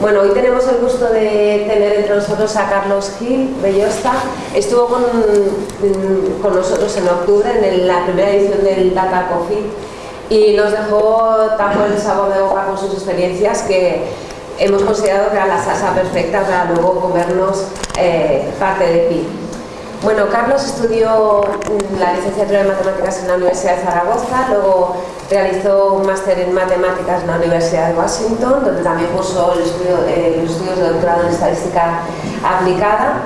Bueno, hoy tenemos el gusto de tener entre nosotros a Carlos Gil Bellosta. Estuvo con, con nosotros en octubre en la primera edición del Data Coffee y nos dejó tan buen sabor de boca con sus experiencias que hemos considerado que era la salsa perfecta para luego comernos eh, parte de PI. Bueno, Carlos estudió la licenciatura de Matemáticas en la Universidad de Zaragoza, luego realizó un máster en Matemáticas en la Universidad de Washington, donde también cursó el estudio, eh, los estudios de doctorado en Estadística Aplicada.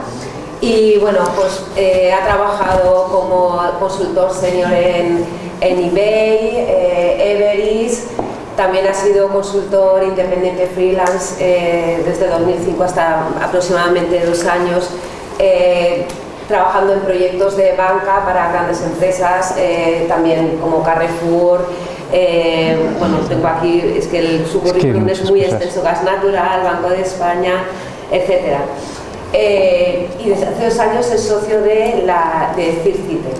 Y bueno, pues eh, ha trabajado como consultor senior en, en eBay, eh, Everest, también ha sido consultor independiente freelance desde 2005 hasta aproximadamente dos años trabajando en proyectos de banca para grandes empresas, eh, también como Carrefour, eh, bueno, tengo aquí, es que el, su currículum es, muy extenso, Gas Natural, Banco de España, etc. Eh, y desde hace dos años es socio de, la, de Circite.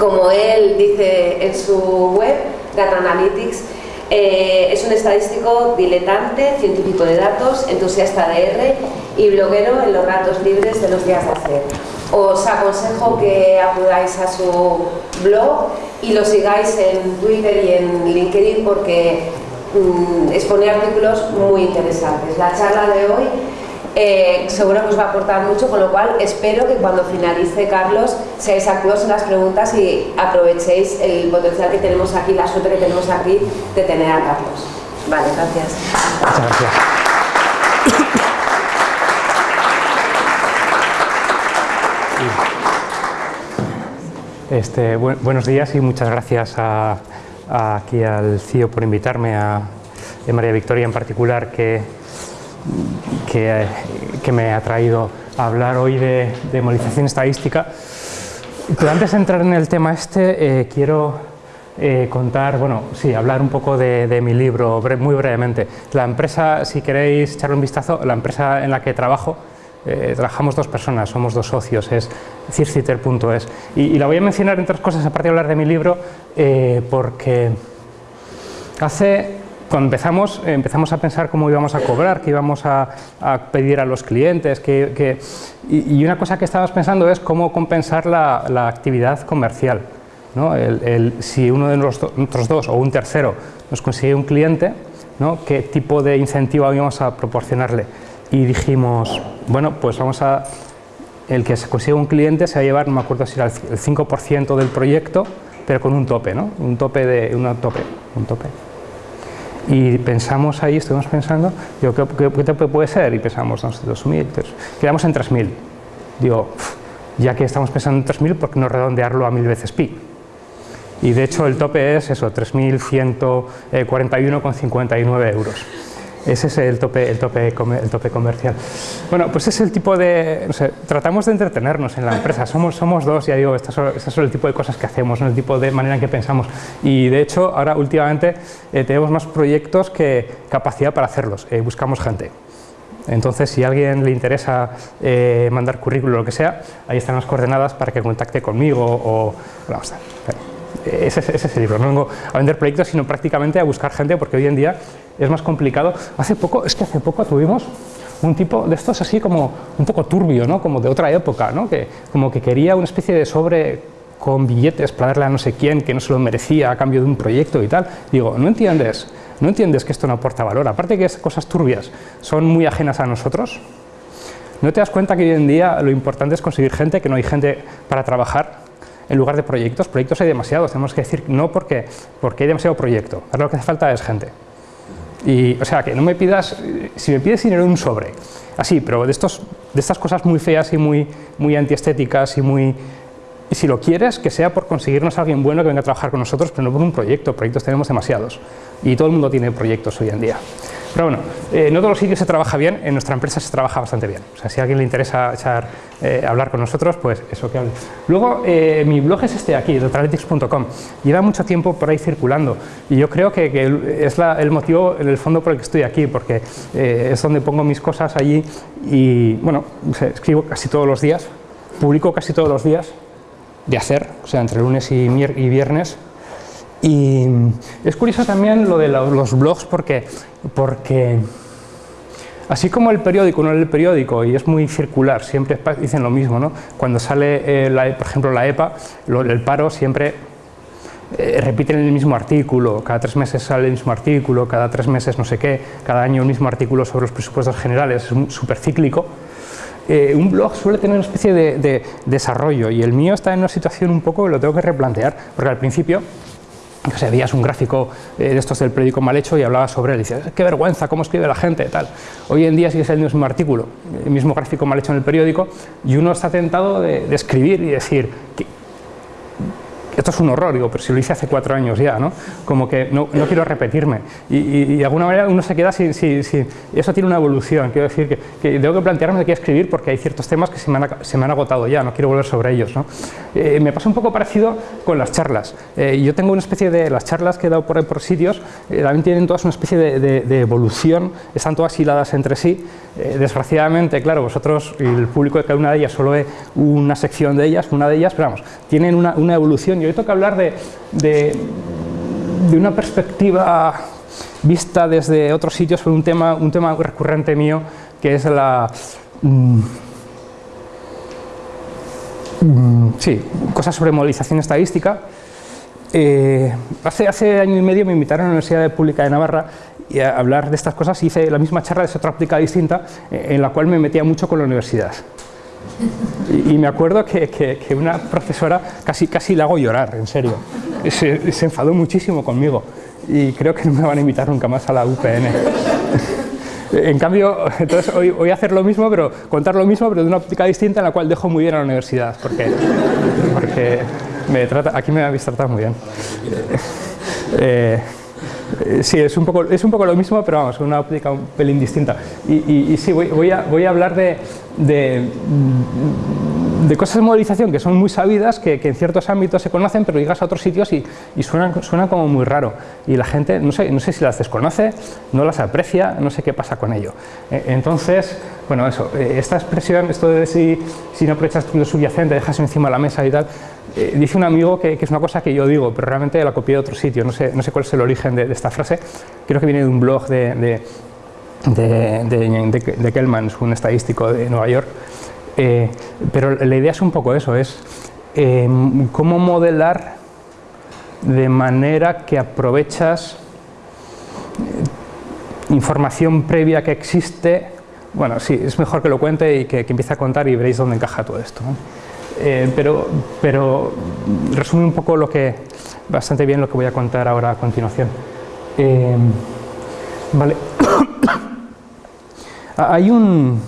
Como él dice en su web, Data Analytics, es un estadístico diletante, científico de datos, entusiasta de R y bloguero en los ratos libres de los días de hacer. Os aconsejo que acudáis a su blog y lo sigáis en Twitter y en LinkedIn porque mm, expone artículos muy interesantes. La charla de hoy eh, seguro que os va a aportar mucho, con lo cual espero que cuando finalice Carlos seáis activos en las preguntas y aprovechéis el potencial que tenemos aquí, la suerte que tenemos aquí de tener a Carlos. Vale, gracias. Muchas gracias. Este, buenos días y muchas gracias aquí al CIO por invitarme, a, María Victoria en particular, que, que, me ha traído a hablar hoy de, de estadística. Pero antes de entrar en el tema este, eh, quiero eh, contar, bueno, sí, hablar un poco de, de mi libro, muy brevemente. La empresa, si queréis echarle un vistazo, la empresa en la que trabajo, eh, trabajamos dos personas, somos dos socios, es circiter.es. Y, la voy a mencionar entre otras cosas, aparte de hablar de mi libro, eh, porque hace, cuando empezamos, empezamos a pensar cómo íbamos a cobrar, qué íbamos a, pedir a los clientes, que, y, una cosa que estábamos pensando es cómo compensar la, actividad comercial. ¿no? si uno de nosotros dos o un tercero nos consigue un cliente, ¿no? qué tipo de incentivo íbamos a proporcionarle y dijimos, bueno, pues vamos a, el que se consiga un cliente se va a llevar, no me acuerdo si era el 5% del proyecto, pero con un tope, ¿no? Un tope de, un tope, un tope. Y pensamos ahí, estuvimos pensando, digo, ¿qué, tope puede ser? Y pensamos, no sé, 2.000, quedamos en 3.000. Digo, ya que estamos pensando en 3.000, ¿por qué no redondearlo a mil veces pi? Y de hecho el tope es eso, 3.141,59 euros. Ese es el tope, el tope, el tope comercial. Bueno, pues es el tipo de... No sé, tratamos de entretenernos en la empresa. Somos, somos dos, ya digo, estas son, el tipo de cosas que hacemos, el tipo de manera en que pensamos. Y de hecho, ahora últimamente eh, tenemos más proyectos que capacidad para hacerlos. Eh, buscamos gente. Entonces, si a alguien le interesa eh, mandar currículum o lo que sea, ahí están las coordenadas para que contacte conmigo o... A ese, ese, es el libro. No vengo a vender proyectos, sino prácticamente a buscar gente, porque hoy en día es más complicado. Hace poco, es que hace poco tuvimos un tipo de estos así como un poco turbio, ¿no? como de otra época, ¿no? que como que quería una especie de sobre con billetes para darle a no sé quién que no se lo merecía a cambio de un proyecto y tal. Digo, ¿no entiendes? ¿No entiendes que esto no aporta valor? Aparte que esas cosas turbias son muy ajenas a nosotros, ¿no te das cuenta que hoy en día lo importante es conseguir gente, que no hay gente para trabajar? En lugar de proyectos, proyectos hay demasiados, tenemos que decir no porque, porque hay demasiado proyecto, ahora lo que hace falta es gente. Y, o sea, que no me pidas, si me pides dinero un sobre, así, pero de, estos, de estas cosas muy feas y muy, muy antiestéticas y muy... Y si lo quieres, que sea por conseguirnos a alguien bueno que venga a trabajar con nosotros, pero no por un proyecto, proyectos tenemos demasiados. Y todo el mundo tiene proyectos hoy en día. Pero bueno, eh, no todos los sitios se trabaja bien, en nuestra empresa se trabaja bastante bien. O sea, si a alguien le interesa echar, eh, hablar con nosotros, pues eso que hable. Luego, eh, mi blog es este aquí, doctoralytics.com. Lleva mucho tiempo por ahí circulando y yo creo que, es el motivo, en el fondo, por el que estoy aquí, porque es donde pongo mis cosas allí y, bueno, escribo casi todos los días, publico casi todos los días de hacer, o sea, entre lunes y, y viernes, y es curioso también lo de los blogs porque, porque Así como el periódico, no el periódico, y es muy circular, siempre dicen lo mismo, ¿no? Cuando sale, eh, por ejemplo, la EPA, el paro siempre eh, repiten el mismo artículo, cada tres meses sale el mismo artículo, cada tres meses no sé qué, cada año el mismo artículo sobre los presupuestos generales, es súper cíclico. Eh, un blog suele tener una especie de, desarrollo y el mío está en una situación un poco que lo tengo que replantear, porque al principio o sea, veías un gráfico eh, de estos del periódico mal hecho y hablabas sobre él y dices, qué vergüenza, cómo escribe la gente, tal. Hoy en día sigue el mismo artículo, el mismo gráfico mal hecho en el periódico y uno está tentado de, de escribir y decir, esto es un horror, digo, pero si lo hice hace cuatro años ya, ¿no? Como que no, no quiero repetirme. Y, de alguna manera uno se queda sin, Eso tiene una evolución, quiero decir que, que, tengo que plantearme de qué escribir porque hay ciertos temas que se me han, se me han agotado ya, no quiero volver sobre ellos, ¿no? Eh, me pasa un poco parecido con las charlas. Eh, yo tengo una especie de... Las charlas que he dado por, por sitios eh, también tienen todas una especie de, de, evolución, están todas hiladas entre sí. Desgraciadamente, claro, vosotros y el público de cada una de ellas solo es una sección de ellas, una de ellas, pero vamos, tienen una, una evolución y hoy toca hablar de, de, una perspectiva vista desde otros sitios sobre un tema, un tema recurrente mío que es la... Mm, mm, sí, cosas sobre modelización estadística. Eh, hace, hace año y medio me invitaron a la Universidad Pública de Navarra y a hablar de estas cosas hice la misma charla de otra óptica distinta eh, en la cual me metía mucho con la universidad. Y, me acuerdo que, una profesora casi, casi la hago llorar, en serio. Se, se, enfadó muchísimo conmigo y creo que no me van a invitar nunca más a la UPN. En cambio, entonces hoy voy a hacer lo mismo, pero contar lo mismo, pero de una óptica distinta en la cual dejo muy bien a la universidad, porque, porque me trata, aquí me habéis tratado muy bien. Eh, sí, es un, poco, es un poco lo mismo, pero vamos, una óptica un pelín distinta. Y, y, sí, voy, voy, a, voy a hablar de, de, de, cosas de modelización que son muy sabidas, que, en ciertos ámbitos se conocen, pero llegas a otros sitios y, y suenan, suena como muy raro. Y la gente, no sé, no sé si las desconoce, no las aprecia, no sé qué pasa con ello. Eh, entonces, bueno, eso, eh, esta expresión, esto de si, si no aprovechas lo subyacente, dejas encima de la mesa y tal, eh, dice un amigo que, es una cosa que yo digo, pero realmente la copié de otro sitio, no sé, no sé cuál es el origen de, esta frase, creo que viene de un blog de de, de, de, Kellman, un estadístico de Nueva York. Eh, pero la idea es un poco eso, es eh, cómo modelar de manera que aprovechas eh, información previa que existe. Bueno, sí, es mejor que lo cuente y que, empiece a contar y veréis dónde encaja todo esto. pero, pero resume un poco lo que, bastante bien lo que voy a contar ahora a continuación. vale. Ah, hay un,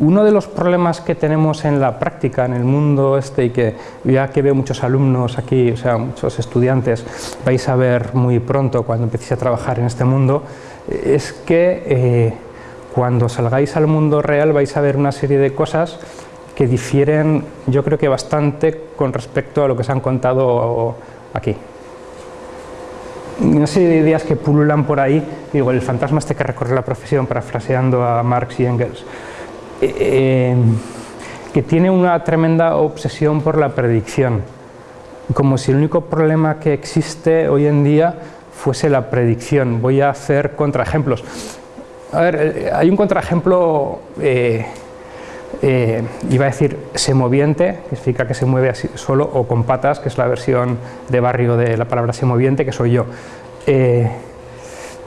uno de los problemas que tenemos en la práctica, en el mundo este, y que ya que veo muchos alumnos aquí, o sea, muchos estudiantes, vais a ver muy pronto cuando empecéis a trabajar en este mundo, es que eh, cuando salgáis al mundo real vais a ver una serie de cosas que difieren, yo creo que bastante con respecto a lo que se han contado aquí. Una serie de ideas que pululan por ahí, digo, el fantasma este que recorre la profesión, parafraseando a Marx y Engels, eh, que tiene una tremenda obsesión por la predicción, como si el único problema que existe hoy en día fuese la predicción. Voy a hacer contraejemplos. A ver, eh, hay un contraejemplo eh, iba a decir semoviente, que significa que se mueve así solo, o con patas, que es la versión de barrio de la palabra semoviente, que soy yo.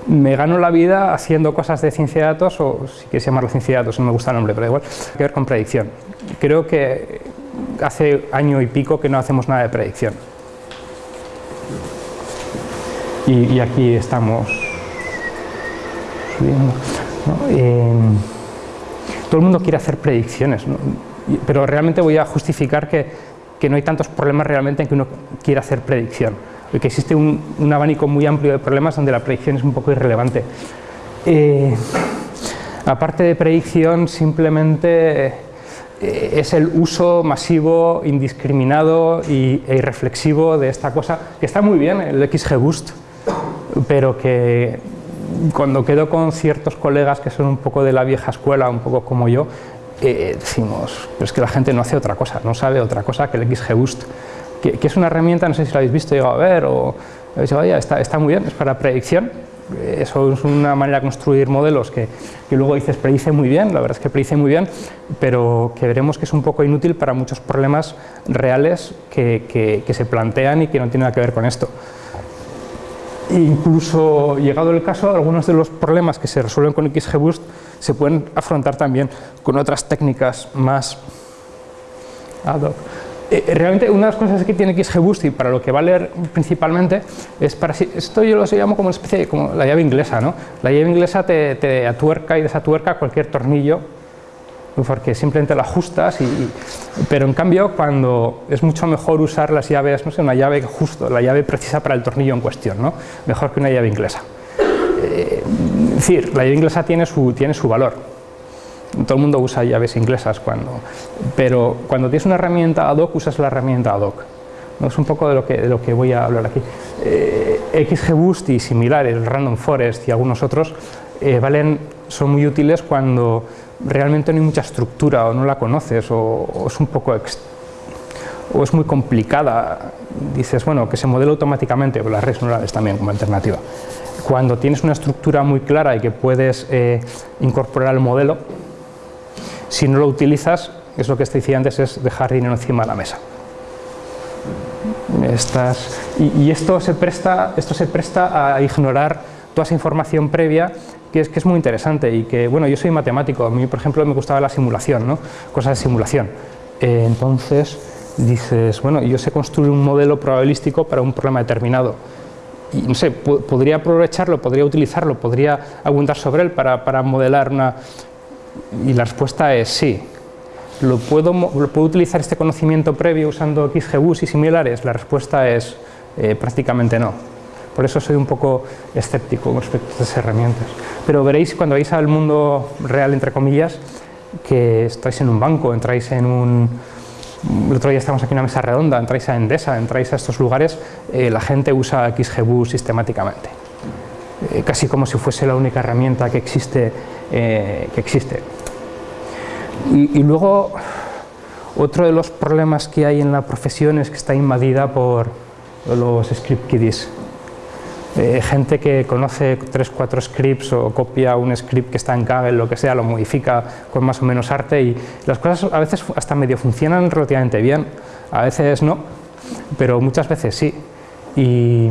Me gano la vida haciendo cosas de ciencia de datos, o si quieres llamarlo ciencia de datos, no me gusta el nombre, pero igual, que ver con predicción. Creo que hace año y pico que no hacemos nada de predicción. Y, aquí estamos todo el mundo quiere hacer predicciones, pero realmente voy a justificar que, que, no hay tantos problemas realmente en que uno quiera hacer predicción, que existe un, un, abanico muy amplio de problemas donde la predicción es un poco irrelevante. Eh, aparte de predicción, simplemente eh, es el uso masivo, indiscriminado y, e irreflexivo de esta cosa, que está muy bien, el XGBoost, pero que cuando quedo con ciertos colegas que son un poco de la vieja escuela, un poco como yo, eh, decimos, pero es que la gente no hace otra cosa, no sabe otra cosa que el XGBoost, que, que es una herramienta, no sé si la habéis visto, llegado a ver, o habéis dicho, está, está muy bien, es para predicción, eso es una manera de construir modelos que, que, luego dices predice muy bien, la verdad es que predice muy bien, pero que veremos que es un poco inútil para muchos problemas reales que, que se plantean y que no tienen nada que ver con esto. Incluso, llegado el caso, algunos de los problemas que se resuelven con XGBoost se pueden afrontar también con otras técnicas más ad hoc. Eh, realmente una de las cosas que tiene XGBoost y para lo que va a leer principalmente es para esto yo lo llamo como una especie como la llave inglesa, ¿no? La llave inglesa te, te atuerca y desatuerca cualquier tornillo porque simplemente la ajustas, y, pero en cambio cuando es mucho mejor usar las llaves, no sé, una llave justo, la llave precisa para el tornillo en cuestión, ¿no? mejor que una llave inglesa. Eh, es decir, la llave inglesa tiene su, tiene su valor, todo el mundo usa llaves inglesas, cuando, pero cuando tienes una herramienta ad hoc, usas la herramienta ad hoc. ¿no? Es un poco de lo que, de lo que voy a hablar aquí. Eh, XGBoost y similares, Random Forest y algunos otros, eh, valen, son muy útiles cuando realmente no hay mucha estructura o no la conoces o, es un poco o es muy complicada, dices, bueno, que se modele automáticamente, pero las redes neurales también como alternativa. Cuando tienes una estructura muy clara y que puedes eh, incorporar al modelo, si no lo utilizas, es lo que te decía antes, es dejar dinero encima de la mesa. Estas, y, esto, se presta, esto se presta a ignorar toda esa información previa que es, que es muy interesante y que, bueno, yo soy matemático, a mí, por ejemplo, me gustaba la simulación, ¿no? cosas de simulación. Eh, entonces, dices, bueno, yo sé construir un modelo probabilístico para un problema determinado. Y, no sé, podría aprovecharlo, podría utilizarlo, podría abundar sobre él para, para modelar una... Y la respuesta es sí. ¿Lo puedo, ¿Lo puedo utilizar este conocimiento previo usando XGBoost y similares? La respuesta es eh, prácticamente no. Por eso soy un poco escéptico respecto a estas herramientas. Pero veréis cuando vais al mundo real, entre comillas, que estáis en un banco, entráis en un... El otro día estamos aquí en una mesa redonda, entráis a Endesa, entráis a estos lugares, eh, la gente usa XGBoost sistemáticamente. Eh, casi como si fuese la única herramienta que existe. Eh, que existe. Y, luego, otro de los problemas que hay en la profesión es que está invadida por los script kiddies. Eh, gente que conoce 3-4 scripts o copia un script que está en Kaggle, lo que sea, lo modifica con más o menos arte y las cosas a veces hasta medio funcionan relativamente bien, a veces no, pero muchas veces sí. Y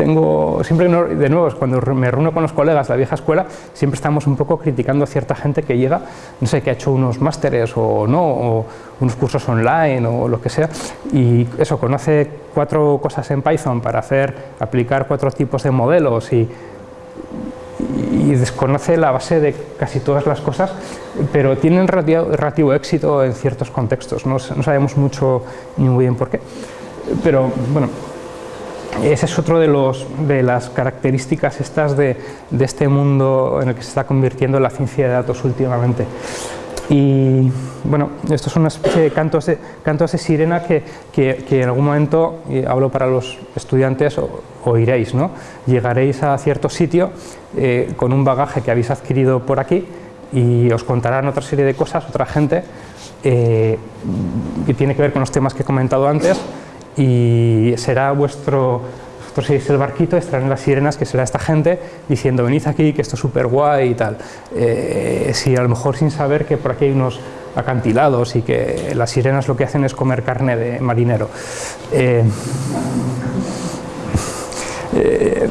tengo, siempre, de nuevo, cuando me reúno con los colegas de la vieja escuela, siempre estamos un poco criticando a cierta gente que llega, no sé, que ha hecho unos másteres o no, o unos cursos online o lo que sea, y eso, conoce cuatro cosas en Python para hacer, aplicar cuatro tipos de modelos y, y desconoce la base de casi todas las cosas, pero tienen relativo, éxito en ciertos contextos, no, no sabemos mucho ni muy bien por qué, pero bueno, ese es otro de, de las características estas de, de, este mundo en el que se está convirtiendo la ciencia de datos últimamente. Y bueno, esto es una especie de cantos de, cantos de sirena que, que, en algún momento, y hablo para los estudiantes, oiréis, ¿no? Llegaréis a cierto sitio eh, con un bagaje que habéis adquirido por aquí y os contarán otra serie de cosas, otra gente, eh, que tiene que ver con los temas que he comentado antes, y será vuestro, vosotros seréis el barquito, estarán las sirenas, que será esta gente diciendo venid aquí, que esto es súper guay y tal. Eh, si a lo mejor sin saber que por aquí hay unos acantilados y que las sirenas lo que hacen es comer carne de marinero. Eh, eh,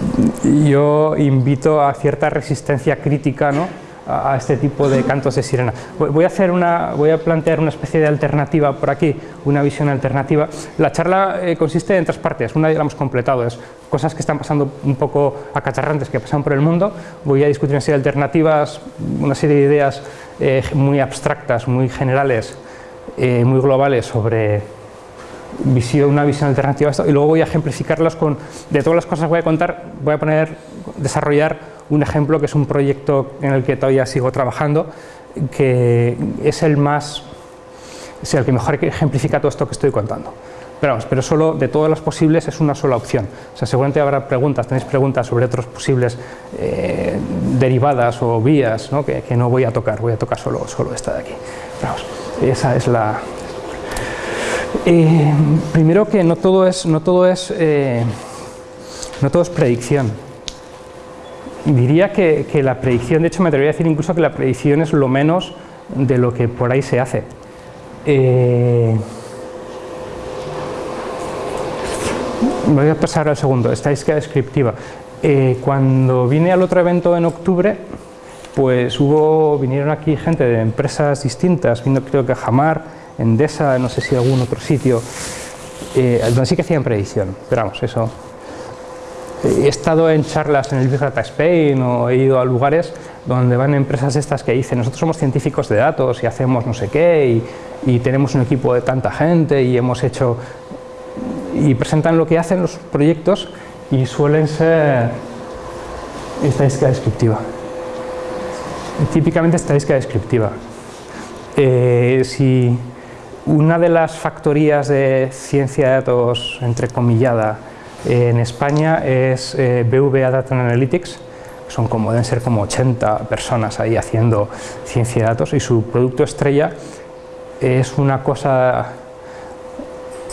yo invito a cierta resistencia crítica ¿no? A, este tipo de cantos de sirena. Voy a, hacer una, voy a plantear una especie de alternativa por aquí, una visión alternativa. La charla eh, consiste en tres partes, una ya la hemos completado, es cosas que están pasando un poco acacharrantes que pasan por el mundo, voy a discutir una serie de alternativas, una serie de ideas eh, muy abstractas, muy generales, eh, muy globales sobre visión, una visión alternativa a esto y luego voy a ejemplificarlas con, de todas las cosas que voy a contar, voy a poner, desarrollar un ejemplo que es un proyecto en el que todavía sigo trabajando, que es el más, es el que mejor ejemplifica todo esto que estoy contando. Pero, vamos, pero solo de todas las posibles es una sola opción. O sea, seguramente habrá preguntas, tenéis preguntas sobre otros posibles eh, derivadas o vías ¿no? Que, que, no voy a tocar, voy a tocar solo, solo esta de aquí. Vamos, esa es la... Eh, primero que no todo es, no todo es, eh, no todo es predicción diría que, la predicción, de hecho me atrevería a decir incluso que la predicción es lo menos de lo que por ahí se hace. Eh, voy a pasar al segundo, estadística descriptiva. Eh, cuando vine al otro evento en octubre, pues hubo, vinieron aquí gente de empresas distintas, vino creo que Jamar, Endesa, no sé si algún otro sitio, eh, donde sí que hacían predicción, pero vamos, eso. He estado en charlas en el Big Data Spain o he ido a lugares donde van empresas estas que dicen nosotros somos científicos de datos y hacemos no sé qué y, tenemos un equipo de tanta gente y hemos hecho y presentan lo que hacen los proyectos y suelen ser estadística descriptiva. Típicamente estadística descriptiva. Eh, si una de las factorías de ciencia de datos entrecomillada en España es eh, BVA Data Analytics, son como, deben ser como 80 personas ahí haciendo ciencia de datos y su producto estrella es una cosa,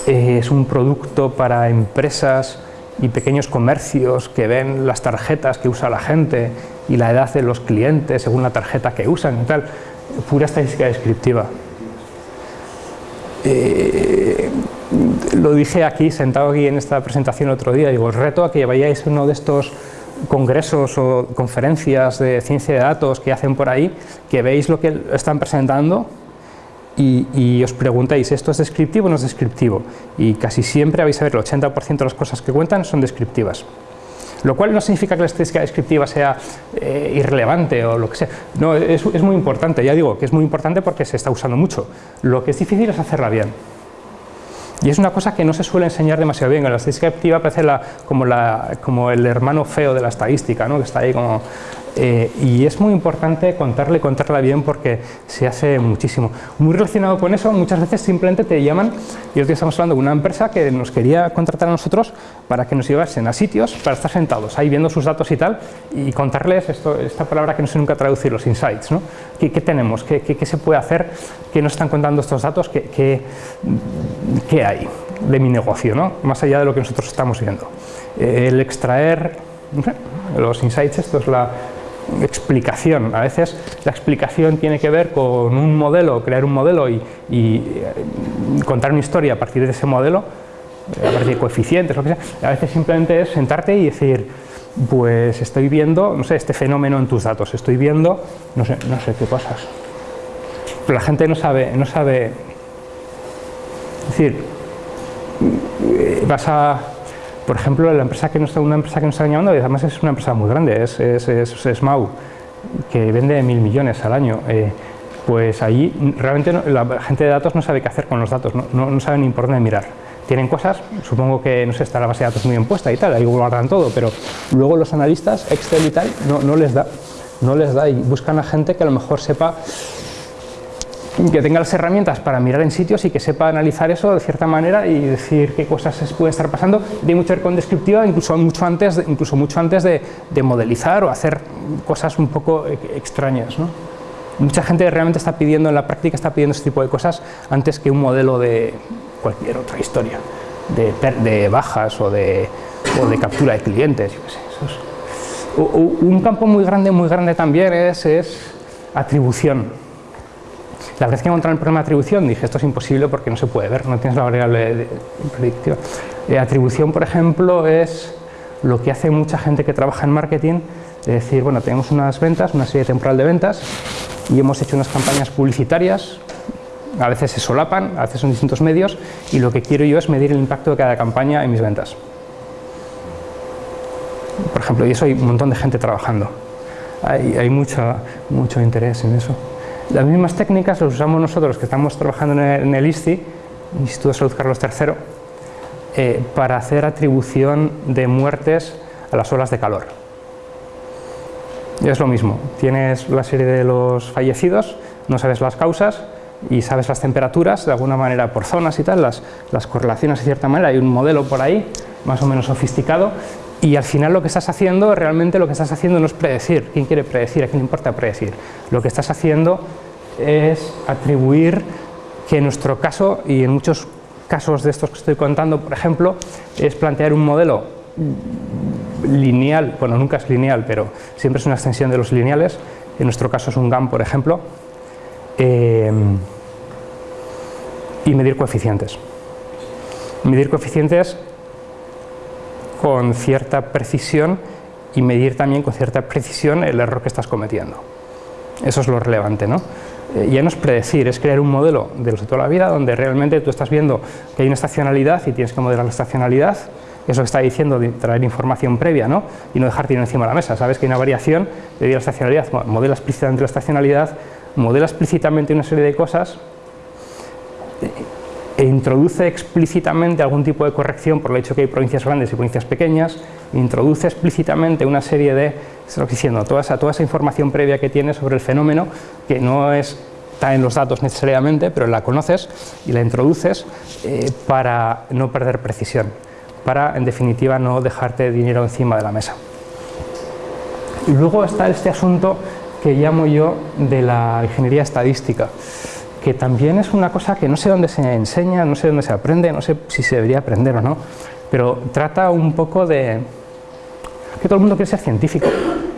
es un producto para empresas y pequeños comercios que ven las tarjetas que usa la gente y la edad de los clientes según la tarjeta que usan y tal, pura estadística descriptiva. Eh, lo dije aquí, sentado aquí en esta presentación otro día, digo, os reto a que vayáis uno de estos congresos o conferencias de ciencia de datos que hacen por ahí, que veis lo que están presentando y, os preguntáis, ¿esto es descriptivo o no es descriptivo? Y casi siempre vais a ver el 80% de las cosas que cuentan son descriptivas. Lo cual no significa que la estadística descriptiva sea eh, irrelevante o lo que sea. No, es muy importante, ya digo que es muy importante porque se está usando mucho. Lo que es difícil es hacerla bien. Y es una cosa que no se suele enseñar demasiado bien. La estadística descriptiva parece la, como, la, como, el hermano feo de la estadística, ¿no? que está ahí como eh, y es muy importante contarle contarla bien porque se hace muchísimo. Muy relacionado con eso, muchas veces simplemente te llaman, y hoy estamos hablando de una empresa que nos quería contratar a nosotros para que nos llevasen a sitios para estar sentados ahí viendo sus datos y tal, y contarles esto, esta palabra que no sé nunca traducir, los insights. ¿no? ¿Qué, tenemos? ¿Qué, ¿Qué, se puede hacer? ¿Qué nos están contando estos datos? ¿Qué, qué, hay de mi negocio? ¿no? Más allá de lo que nosotros estamos viendo. Eh, el extraer los insights, esto es la, explicación. A veces la explicación tiene que ver con un modelo, crear un modelo y, eh, contar una historia a partir de ese modelo, a partir de coeficientes, lo que sea. A veces simplemente es sentarte y decir, pues estoy viendo, no sé, este fenómeno en tus datos, estoy viendo, no sé, no sé qué cosas. Pero la gente no sabe, no sabe, es decir, vas a por ejemplo, la empresa que nos, una empresa que nos está llamando, además es una empresa muy grande, es, es, Mau, que vende mil millones al año. Eh, pues allí realmente la gente de datos no sabe qué hacer con los datos, no, no, saben ni por dónde mirar. Tienen cosas, supongo que no sé, está la base de datos muy bien puesta y tal, ahí guardan todo, pero luego los analistas, Excel y tal, no, no les da, no les da y buscan a gente que a lo mejor sepa que tenga las herramientas para mirar en sitios y que sepa analizar eso de cierta manera y decir qué cosas pueden estar pasando. Tiene mucho que ver con descriptiva, incluso mucho antes, de, incluso mucho antes de, modelizar o hacer cosas un poco e, extrañas. ¿no? Mucha gente realmente está pidiendo, en la práctica está pidiendo este tipo de cosas antes que un modelo de cualquier otra historia, de, de bajas o de, o de, captura de clientes. un campo muy grande, muy grande también es, es atribución la vez que encontré el problema de atribución dije esto es imposible porque no se puede ver, no tienes la variable predictiva. Eh, atribución, por ejemplo, es lo que hace mucha gente que trabaja en marketing, es decir, bueno, tenemos unas ventas, una serie temporal de ventas y hemos hecho unas campañas publicitarias, a veces se solapan, a veces son distintos medios y lo que quiero yo es medir el impacto de cada campaña en mis ventas. Por ejemplo, y eso hay un montón de gente trabajando. Hay, hay mucho interés en eso. Las mismas técnicas las usamos nosotros que estamos trabajando en el, ISTI, Instituto de Salud Carlos III, eh, para hacer atribución de muertes a las olas de calor. Es lo mismo, tienes la serie de los fallecidos, no sabes las causas y sabes las temperaturas, de alguna manera por zonas y tal, las, las correlaciones de cierta manera, hay un modelo por ahí, más o menos sofisticado, y al final lo que estás haciendo, realmente lo que estás haciendo no es predecir. ¿Quién quiere predecir? ¿A quién le importa predecir? Lo que estás haciendo es atribuir que en nuestro caso, y en muchos casos de estos que estoy contando, por ejemplo, es plantear un modelo lineal, bueno, nunca es lineal, pero siempre es una extensión de los lineales, en nuestro caso es un GAM, por ejemplo, eh, y medir coeficientes. Medir coeficientes con cierta precisión y medir también con cierta precisión el error que estás cometiendo. Eso es lo relevante, ¿no? Eh, ya no es predecir, es crear un modelo de los de toda la vida donde realmente tú estás viendo que hay una estacionalidad y tienes que modelar la estacionalidad, eso está diciendo de traer información previa ¿no? y no dejar encima de la mesa. Sabes que hay una variación de la estacionalidad, modela explícitamente la estacionalidad, modela explícitamente una serie de cosas introduce explícitamente algún tipo de corrección por el hecho que hay provincias grandes y provincias pequeñas, introduce explícitamente una serie de, diciendo, toda esa, toda esa información previa que tiene sobre el fenómeno, que no es, está en los datos necesariamente, pero la conoces y la introduces eh, para no perder precisión, para en definitiva no dejarte dinero encima de la mesa. Y luego está este asunto que llamo yo de la ingeniería estadística que también es una cosa que no sé dónde se enseña, no sé dónde se aprende, no sé si se debería aprender o no, pero trata un poco de que todo el mundo quiere ser científico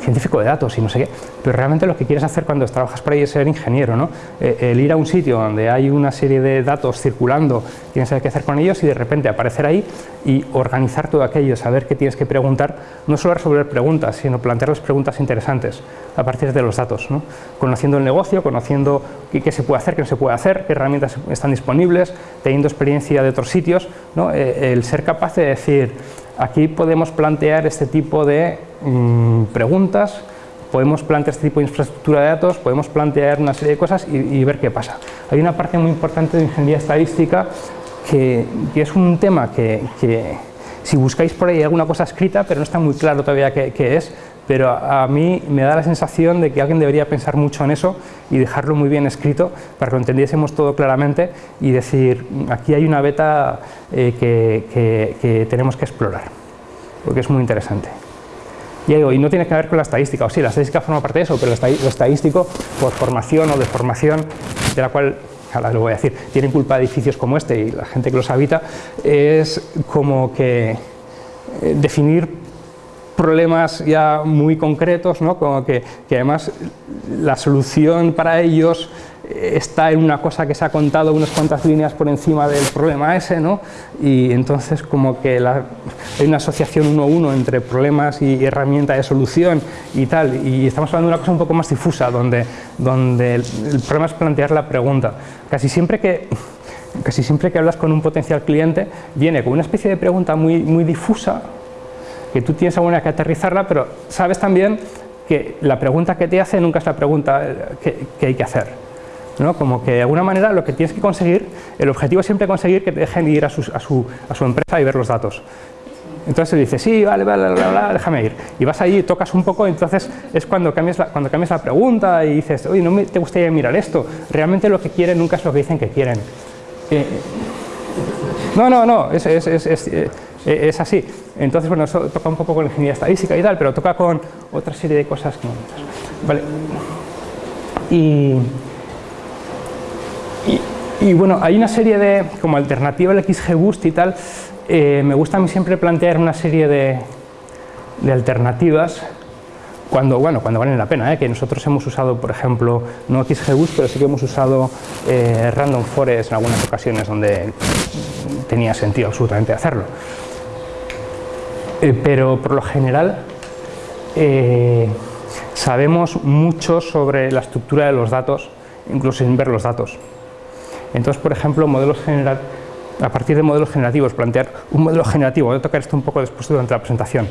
científico de datos y no sé qué, pero realmente lo que quieres hacer cuando trabajas por ahí es ser ingeniero, ¿no? Eh, el ir a un sitio donde hay una serie de datos circulando, tienes que qué hacer con ellos y de repente aparecer ahí y organizar todo aquello, saber qué tienes que preguntar, no solo resolver preguntas, sino plantear las preguntas interesantes a partir de los datos, ¿no? conociendo el negocio, conociendo qué, se puede hacer, qué no se puede hacer, qué herramientas están disponibles, teniendo experiencia de otros sitios, ¿no? Eh, el ser capaz de decir, aquí podemos plantear este tipo de mm, preguntas, podemos plantear este tipo de infraestructura de datos, podemos plantear una serie de cosas y, ver qué pasa. Hay una parte muy importante de ingeniería estadística que, es un tema que, si buscáis por ahí alguna cosa escrita, pero no está muy claro todavía qué es, pero a, mí me da la sensación de que alguien debería pensar mucho en eso y dejarlo muy bien escrito para que lo entendiésemos todo claramente y decir, aquí hay una beta eh, que, tenemos que explorar, porque es muy interesante. Y, no tiene que ver con la estadística, o sí, la estadística forma parte de eso, pero lo estadístico, por formación o deformación, de la cual ahora lo voy a decir, tienen culpa edificios como este y la gente que los habita, es como que eh, definir problemas ya muy concretos, ¿no? como que, además la solución para ellos está en una cosa que se ha contado unas cuantas líneas por encima del problema ese, ¿no? y entonces como que hay una asociación uno a uno entre problemas y herramienta de solución y tal, y estamos hablando de una cosa un poco más difusa, donde, donde el, problema es plantear la pregunta. Casi siempre que casi siempre que hablas con un potencial cliente, viene con una especie de pregunta muy, muy difusa, que tú tienes alguna que aterrizarla, pero sabes también que la pregunta que te hace nunca es la pregunta eh, que, hay que hacer. ¿no? Como que de alguna manera lo que tienes que conseguir, el objetivo es siempre conseguir que te dejen ir a su, a su, a su empresa y ver los datos. Entonces dices, sí, vale, vale, vale, déjame ir. Y vas allí, tocas un poco, entonces es cuando cambias la, cuando cambias la pregunta y dices, oye, no me, te gustaría mirar esto. Realmente lo que quieren nunca es lo que dicen que quieren. Eh, no, no, no, es, es, es, eh, es así. Entonces, bueno, eso toca un poco con la ingeniería estadística y tal, pero toca con otra serie de cosas. Vale. Y, y, bueno, hay una serie de, como alternativa al XGBoost y tal, eh, me gusta a mí siempre plantear una serie de, de alternativas cuando, bueno, cuando valen la pena, ¿eh? que nosotros hemos usado, por ejemplo, no XGBoost, pero sí que hemos usado Random Forest en algunas ocasiones donde tenía sentido absolutamente hacerlo. Eh, pero por lo general eh, sabemos mucho sobre la estructura de los datos, incluso sin ver los datos. Entonces, por ejemplo, modelos a partir de modelos generativos, plantear un modelo generativo, voy a tocar esto un poco después durante la presentación,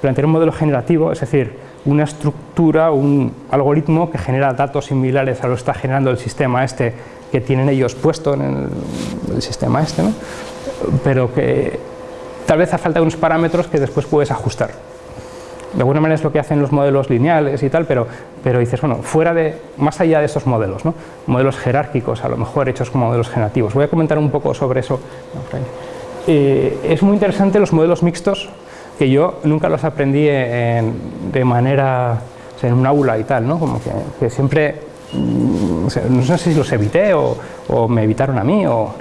plantear un modelo generativo, es decir, una estructura, un algoritmo que genera datos similares a lo que está generando el sistema este que tienen ellos puesto en el, el sistema este, ¿no? pero que tal vez hace falta unos parámetros que después puedes ajustar. De alguna manera es lo que hacen los modelos lineales y tal, pero, pero dices, bueno, fuera de, más allá de esos modelos, ¿no? modelos jerárquicos, a lo mejor hechos como modelos generativos. Voy a comentar un poco sobre eso. Eh, es muy interesante los modelos mixtos, que yo nunca los aprendí de manera, en un aula y tal, ¿no? como que, siempre, mm, no sé si los evité o, o me evitaron a mí, o,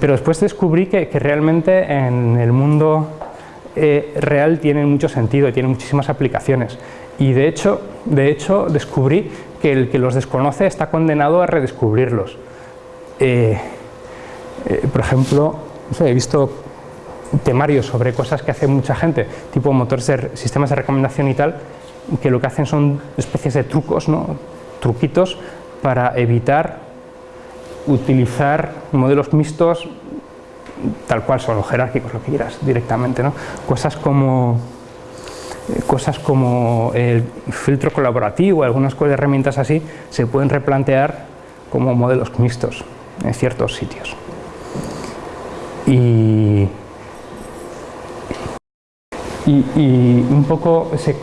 pero después descubrí que, realmente en el mundo eh, real tienen mucho sentido y tienen muchísimas aplicaciones. Y de hecho, de hecho descubrí que el que los desconoce está condenado a redescubrirlos. Eh, eh, por ejemplo, he visto temarios sobre cosas que hace mucha gente, tipo motores de sistemas de recomendación y tal, que lo que hacen son especies de trucos, ¿no? truquitos para evitar utilizar modelos mixtos tal cual son, los jerárquicos, lo que quieras, directamente. ¿no? Cosas como cosas como el filtro colaborativo, algunas herramientas así, se pueden replantear como modelos mixtos en ciertos sitios. Y, y, un poco se,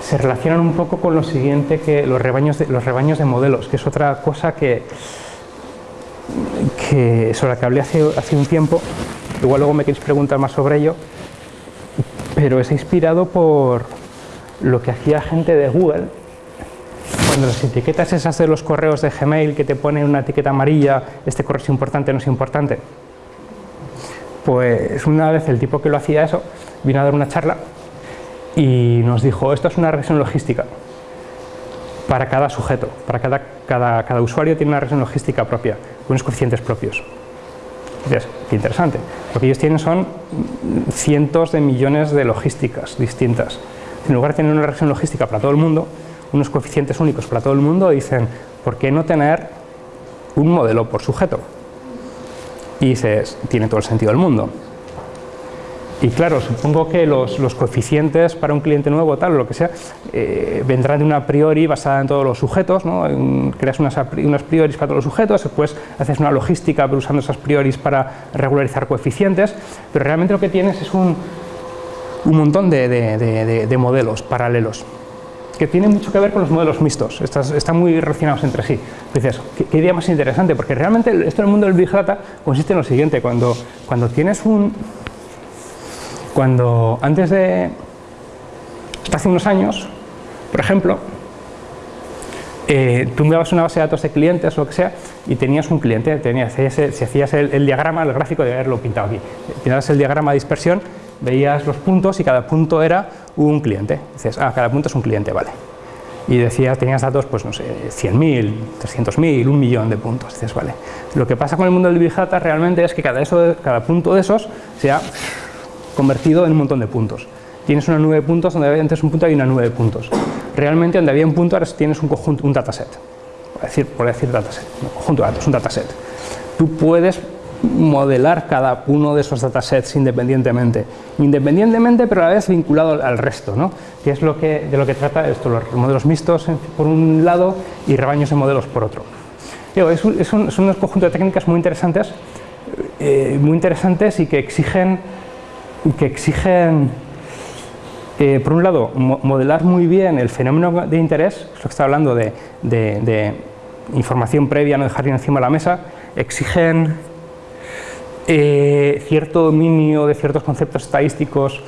se, relacionan un poco con lo siguiente que los rebaños de, los rebaños de modelos, que es otra cosa que, que sobre la que hablé hace, hace un tiempo, igual luego me queréis preguntar más sobre ello, pero es inspirado por lo que hacía gente de Google cuando las etiquetas esas de los correos de Gmail que te ponen una etiqueta amarilla, este correo es importante, no es importante. Pues una vez el tipo que lo hacía eso vino a dar una charla y nos dijo, esto es una regresión logística para cada sujeto, para cada, cada, cada usuario tiene una regresión logística propia, unos coeficientes propios. Dices, qué interesante. Lo que ellos tienen son cientos de millones de logísticas distintas. En lugar de tener una regresión logística para todo el mundo, unos coeficientes únicos para todo el mundo, dicen, ¿por qué no tener un modelo por sujeto? Y dices, tiene todo el sentido del mundo. Y claro, supongo que los, coeficientes para un cliente nuevo, tal o lo que sea, eh, vendrán de una priori basada en todos los sujetos, ¿no? creas unas, unas prioris para todos los sujetos, después haces una logística usando esas prioris para regularizar coeficientes, pero realmente lo que tienes es un, un montón de, modelos paralelos que tienen mucho que ver con los modelos mixtos, están muy relacionados entre sí. Dices, ¿qué, idea más interesante? Porque realmente esto del mundo del Big Data consiste en lo siguiente, cuando, cuando tienes un, cuando antes de, hace unos años, por ejemplo, eh, tú enviabas una base de datos de clientes o lo que sea y tenías un cliente, tenías, si hacías el, diagrama, el gráfico de haberlo pintado aquí, tenías el diagrama de dispersión, veías los puntos y cada punto era un cliente. Dices, ah, cada punto es un cliente, vale. Y decías, tenías datos, pues no sé, 100.000, 300.000, un millón de puntos. Dices, vale. Lo que pasa con el mundo del Big Data realmente es que cada, eso, cada punto de esos sea convertido en un montón de puntos. Tienes una nube de puntos donde había antes un punto y una nube de puntos. Realmente donde había un punto ahora tienes un conjunto, un dataset. Por decir, por decir dataset, un conjunto de datos, un dataset. Tú puedes modelar cada uno de esos datasets independientemente. Independientemente, pero a la vez vinculado al resto, ¿no? que es lo que, de lo que trata esto, los modelos mixtos por un lado y rebaños de modelos por otro. es un, son unos conjuntos de técnicas muy interesantes, eh, muy interesantes y que exigen que exigen, eh, por un lado, modelar muy bien el fenómeno de interés, es lo que está hablando de, información previa, no dejar encima de la mesa, exigen eh, cierto dominio de ciertos conceptos estadísticos,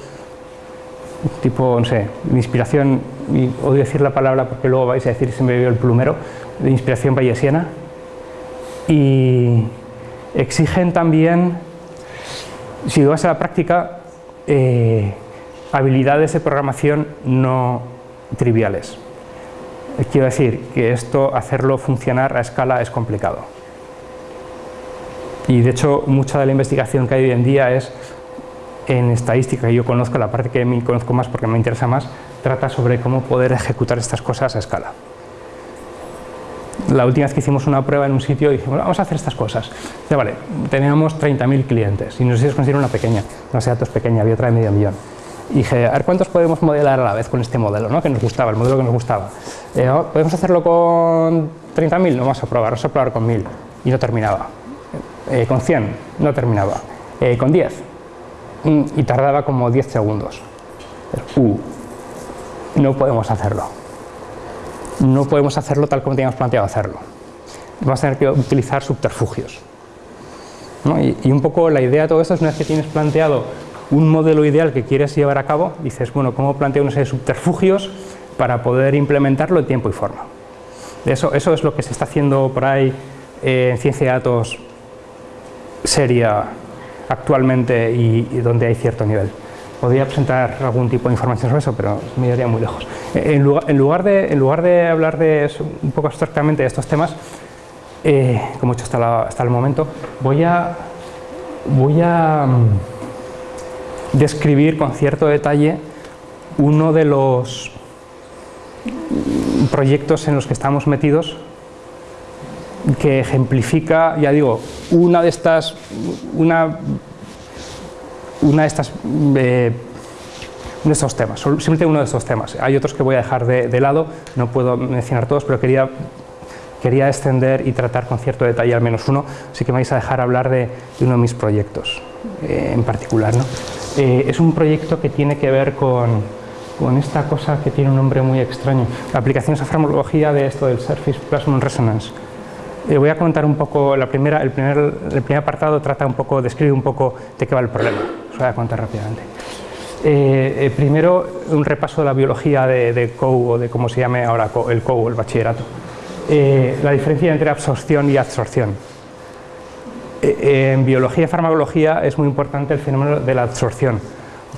tipo, no sé, de inspiración, y odio decir la palabra porque luego vais a decir se me vio el plumero, de inspiración bayesiana, y exigen también, si vas a la práctica, eh, habilidades de programación no triviales. Quiero decir que esto, hacerlo funcionar a escala es complicado. Y de hecho, mucha de la investigación que hay hoy en día es en estadística, que yo conozco, la parte que me conozco más porque me interesa más, trata sobre cómo poder ejecutar estas cosas a escala. La última vez que hicimos una prueba en un sitio dijimos, vamos a hacer estas cosas. Dice, vale, teníamos 30.000 clientes y nos hicimos conseguir una pequeña, base de datos pequeña, había otra de medio millón. Y dije, a ver cuántos podemos modelar a la vez con este modelo, ¿no? que nos gustaba, el modelo que nos gustaba. Eh, oh, ¿Podemos hacerlo con 30.000? No vamos a probar, vamos a probar con 1.000. Y no terminaba. Eh, con 100, no terminaba. Eh, con 10. Mm, y tardaba como 10 segundos. Uh, no podemos hacerlo no podemos hacerlo tal como teníamos planteado hacerlo. Vamos a tener que utilizar subterfugios. Y, un poco la idea de todo esto es una vez que tienes planteado un modelo ideal que quieres llevar a cabo, dices, bueno, ¿cómo planteo una serie de subterfugios para poder implementarlo en tiempo y forma? Eso, es lo que se está haciendo por ahí eh, en ciencia de datos seria actualmente y, donde hay cierto nivel. Podría presentar algún tipo de información sobre eso, pero me iría muy lejos. En lugar, de, en lugar de hablar de un poco abstractamente de estos temas, eh, como he hecho hasta, el momento, voy a, voy a mm, describir con cierto detalle uno de los proyectos en los que estamos metidos que ejemplifica, ya digo, una de estas, una, una de estas, eh, de estos temas, simplemente uno de estos temas. Hay otros que voy a dejar de, lado, no puedo mencionar todos, pero quería, quería extender y tratar con cierto detalle al menos uno, así que me vais a dejar hablar de, uno de mis proyectos eh, en particular. ¿no? Eh, es un proyecto que tiene que ver con, con esta cosa que tiene un nombre muy extraño, aplicaciones a farmacología de esto del Surface Plasmon Resonance. Eh, voy a contar un poco, la primera, el, primer, el primer apartado trata un poco, describe un poco de qué va el problema, os voy a contar rápidamente. Eh, eh, primero, un repaso de la biología de, de COU, o de cómo se llame ahora el COU, el bachillerato. la diferencia entre absorción y absorción. en biología y farmacología es muy importante el fenómeno de la absorción.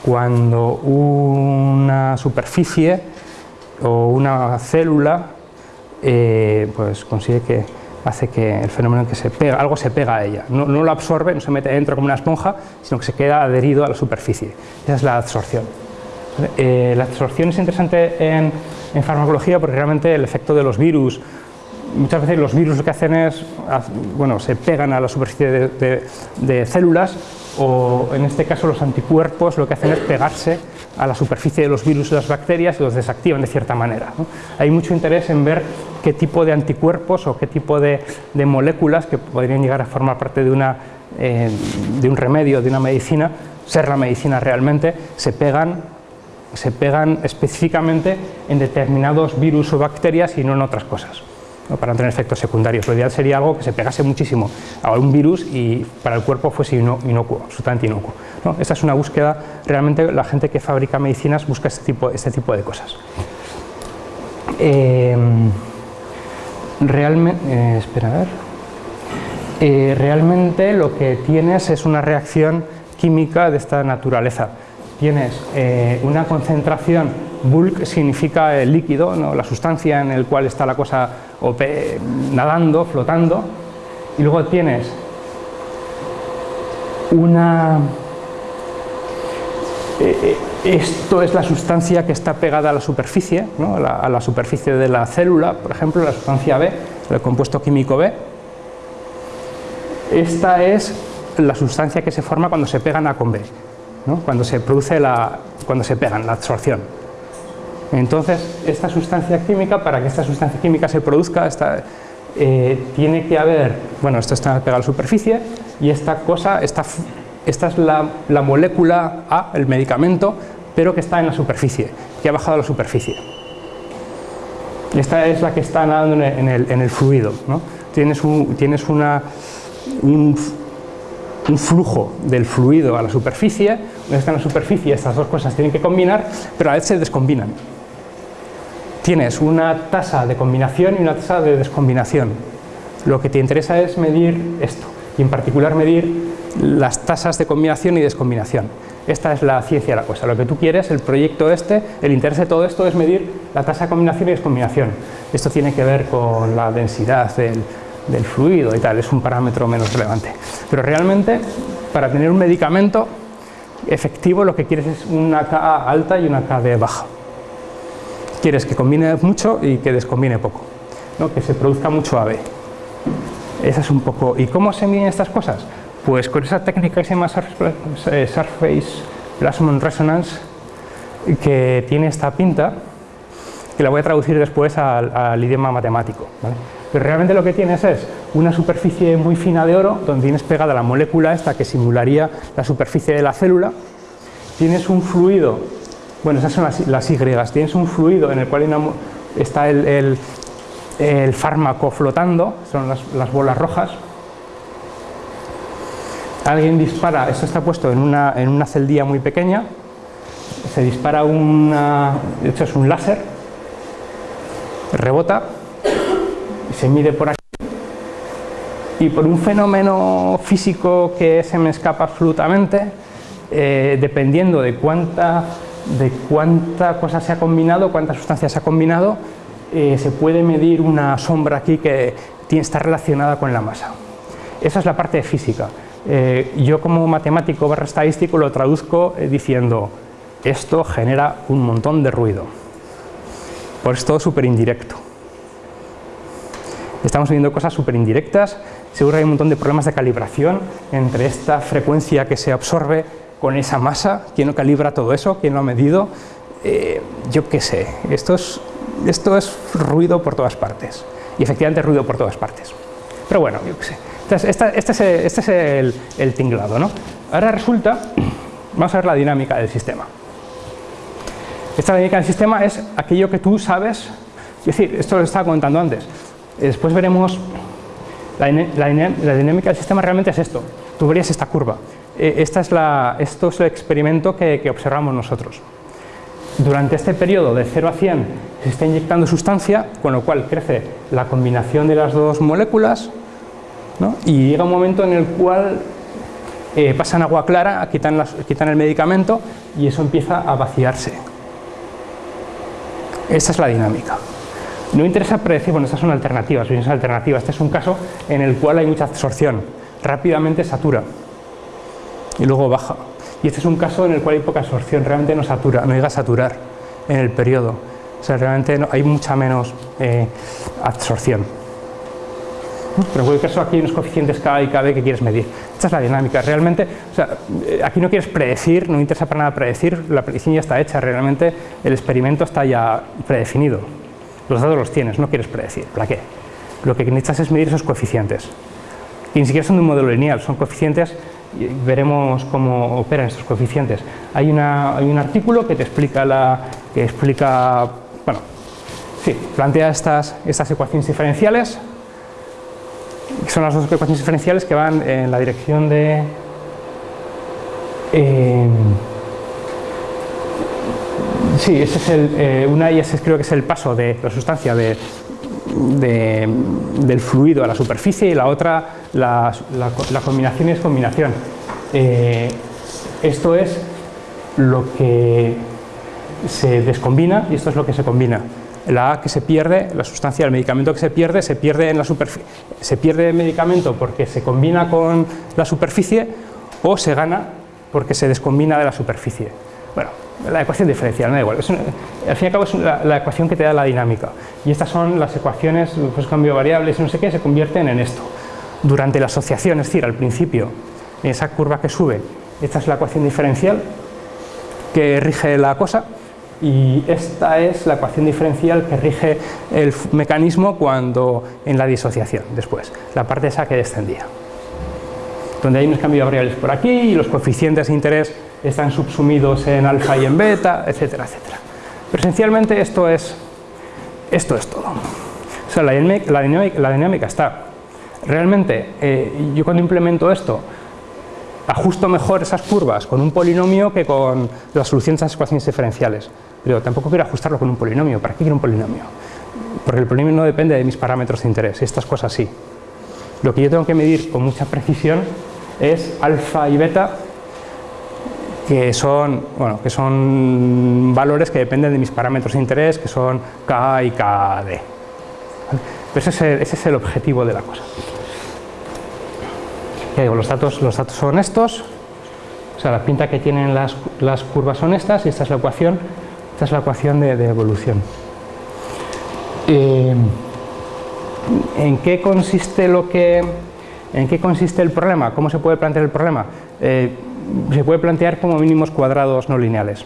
Cuando una superficie o una célula pues consigue que hace que el fenómeno en que se pega, algo se pega a ella, no, lo absorbe, no se mete dentro como una esponja, sino que se queda adherido a la superficie. Esa es la absorción. Eh, la absorción es interesante en, farmacología porque realmente el efecto de los virus, muchas veces los virus lo que hacen es, bueno, se pegan a la superficie de células o en este caso los anticuerpos lo que hacen es pegarse a la superficie de los virus y las bacterias y los desactivan de cierta manera. Hay mucho interés en ver qué tipo de anticuerpos o qué tipo de, moléculas que podrían llegar a formar parte de, una, eh, de un remedio, de una medicina, ser la medicina realmente, se pegan, se pegan específicamente en determinados virus o bacterias y no en otras cosas para no tener efectos secundarios. Lo ideal sería algo que se pegase muchísimo a un virus y para el cuerpo fuese inocuo, absolutamente inocuo. Esta es una búsqueda, realmente la gente que fabrica medicinas busca este tipo, este de cosas. Em, realmente, eh, espera a ver. Eh, realmente lo que tienes es una reacción química de esta naturaleza. Tienes eh, una concentración, bulk significa el líquido, la sustancia en el cual está la cosa nadando, flotando, y luego tienes una eh, eh, esto es la sustancia que está pegada a la superficie, a, la, superficie de la célula, por ejemplo, la sustancia B, el compuesto químico B. Esta es la sustancia que se forma cuando se pegan A con B, cuando se produce la, cuando se pegan, la absorción. Entonces, esta sustancia química, para que esta sustancia química se produzca, eh, tiene que haber, bueno, esto está pegado a la superficie y esta cosa está esta es la, molécula A, el medicamento, pero que está en la superficie, que ha bajado a la superficie. Esta es la que está nadando en el, fluido. Tienes, un, tienes una, un, flujo del fluido a la superficie, está en la superficie, estas dos cosas tienen que combinar, pero a veces se descombinan. Tienes una tasa de combinación y una tasa de descombinación. Lo que te interesa es medir esto, y en particular medir las tasas de combinación y descombinación. Esta es la ciencia de la cosa. Lo que tú quieres, el proyecto este, el interés de todo esto es medir la tasa de combinación y descombinación. Esto tiene que ver con la densidad del, fluido y tal, es un parámetro menos relevante. Pero realmente, para tener un medicamento efectivo, lo que quieres es una Ka alta y una Kd baja. Quieres que combine mucho y que descombine poco, que se produzca mucho AB. Esa es un poco... ¿Y cómo se miden estas cosas? Pues con esa técnica que se llama Surface eh, Plasmon Resonance, que tiene esta pinta, que la voy a traducir después al, idioma matemático. Pero realmente lo que tienes es una superficie muy fina de oro, donde tienes pegada la molécula esta que simularía la superficie de la célula, tienes un fluido, bueno, esas son las, Y, tienes un fluido en el cual está el, fármaco flotando, son las bolas rojas, alguien dispara, esto está puesto en una, en una celdilla muy pequeña, se dispara una, de hecho es un láser, rebota, se mide por aquí, y por un fenómeno físico que se me escapa absolutamente, eh, dependiendo de cuánta, de cuánta cosa se ha combinado, cuánta sustancia se ha combinado, eh, se puede medir una sombra aquí que está relacionada con la masa. Esa es la parte de física. Eh, yo como matemático barra estadístico lo traduzco diciendo esto genera un montón de ruido. Por eso es todo súper indirecto. Estamos viendo cosas súper indirectas, seguro que hay un montón de problemas de calibración entre esta frecuencia que se absorbe con esa masa, quién no calibra todo eso, quién lo ha medido, eh, yo qué sé, esto es, esto es ruido por todas partes, y efectivamente ruido por todas partes. Pero bueno, yo qué sé, este, es, este es el, el tinglado, ¿no? Ahora resulta, vamos a ver la dinámica del sistema. Esta dinámica del sistema es aquello que tú sabes, es decir, esto lo estaba comentando antes, después veremos la, dinámica del sistema realmente es esto. Tú verías esta curva. E, esta es esto es el experimento que, observamos nosotros. Durante este periodo de 0 a 100 se está inyectando sustancia, con lo cual crece la combinación de las dos moléculas y llega un momento en el cual eh, pasan agua clara, quitan, quitan el medicamento y eso empieza a vaciarse. Esta es la dinámica. No interesa predecir, bueno, estas son alternativas, son alternativas. Este es un caso en el cual hay mucha absorción, rápidamente satura y luego baja. Y este es un caso en el cual hay poca absorción, realmente no satura, no llega a saturar en el periodo. O sea, realmente hay mucha menos eh, absorción. Pero en cualquier caso aquí hay unos coeficientes K y KB que quieres medir. Esta es la dinámica. Realmente, o sea, eh, aquí no quieres predecir, no interesa para nada predecir, la predicción ya está hecha, realmente el experimento está ya predefinido. Los datos los tienes, no quieres predecir. ¿Para qué? Lo que necesitas es medir esos coeficientes. Y ni siquiera son de un modelo lineal, son coeficientes y veremos cómo operan estos coeficientes. Hay, una, hay un artículo que te explica, la, que explica, bueno, sí, plantea estas, estas ecuaciones diferenciales, que son las dos ecuaciones diferenciales que van en la dirección de... Eh, Sí, ese es el, eh, una y ese creo que es el paso de la sustancia de, del fluido a la superficie y la otra la, combinación y descombinación. Eh, esto es lo que se descombina y esto es lo que se combina. La A que se pierde, la sustancia del medicamento que se pierde, se pierde en la superficie. Se pierde el medicamento porque se combina con la superficie o se gana porque se descombina de la superficie. Bueno, la ecuación diferencial, no da igual. al fin y al cabo es la, ecuación que te da la dinámica. Y estas son las ecuaciones, pues cambio variables no sé qué, se convierten en esto. Durante la asociación, es decir, al principio, en esa curva que sube, esta es la ecuación diferencial que rige la cosa y esta es la ecuación diferencial que rige el mecanismo cuando en la disociación, después, la parte esa que descendía. Donde hay unos cambios variables por aquí y los coeficientes de interés están subsumidos en alfa y en beta, etcétera, etcétera. Pero esencialmente esto es, esto es todo. O sea, la dinámica, está. Realmente, eh, yo cuando implemento esto, ajusto mejor esas curvas con un polinomio que con la solución de esas ecuaciones diferenciales. Pero tampoco quiero ajustarlo con un polinomio. ¿Para qué quiero un polinomio? Porque el polinomio no depende de mis parámetros de interés, estas cosas sí. Lo que yo tengo que medir con mucha precisión es alfa y beta que son, bueno, que son valores que dependen de mis parámetros de interés, que son K y KD. ese, es el, objetivo de la cosa. Digo, los datos, los datos son estos, o sea, la pinta que tienen las, las curvas son estas y esta es la ecuación, esta es la ecuación de, evolución. Eh, ¿En qué consiste lo que, en qué consiste el problema? ¿Cómo se puede plantear el problema? Eh, se puede plantear como mínimos cuadrados no lineales.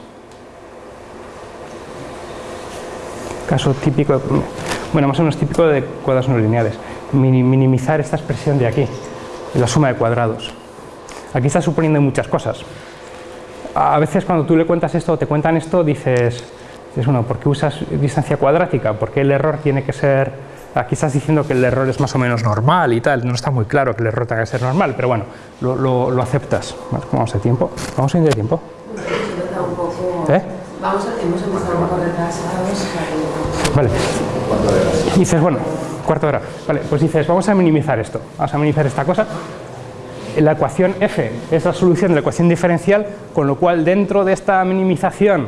Caso típico, bueno, más o menos típico de cuadrados no lineales. Minimizar esta expresión de aquí, la suma de cuadrados. Aquí está suponiendo muchas cosas. A veces cuando tú le cuentas esto o te cuentan esto, dices, dices, bueno, ¿por qué usas distancia cuadrática? ¿Por qué el error tiene que ser Aquí estás diciendo que el error es más o menos normal y tal, no está muy claro que el error tenga que ser normal, pero bueno, lo, lo, aceptas. ¿Cómo vamos de tiempo? ¿Vamos a ir de tiempo? ¿Eh? Vamos a, hemos empezado un poco retrasados. Vale. Dices, bueno, cuarto hora. Vale, pues dices, vamos a minimizar esto, vamos a minimizar esta cosa. la ecuación f es la solución de la ecuación diferencial, con lo cual dentro de esta minimización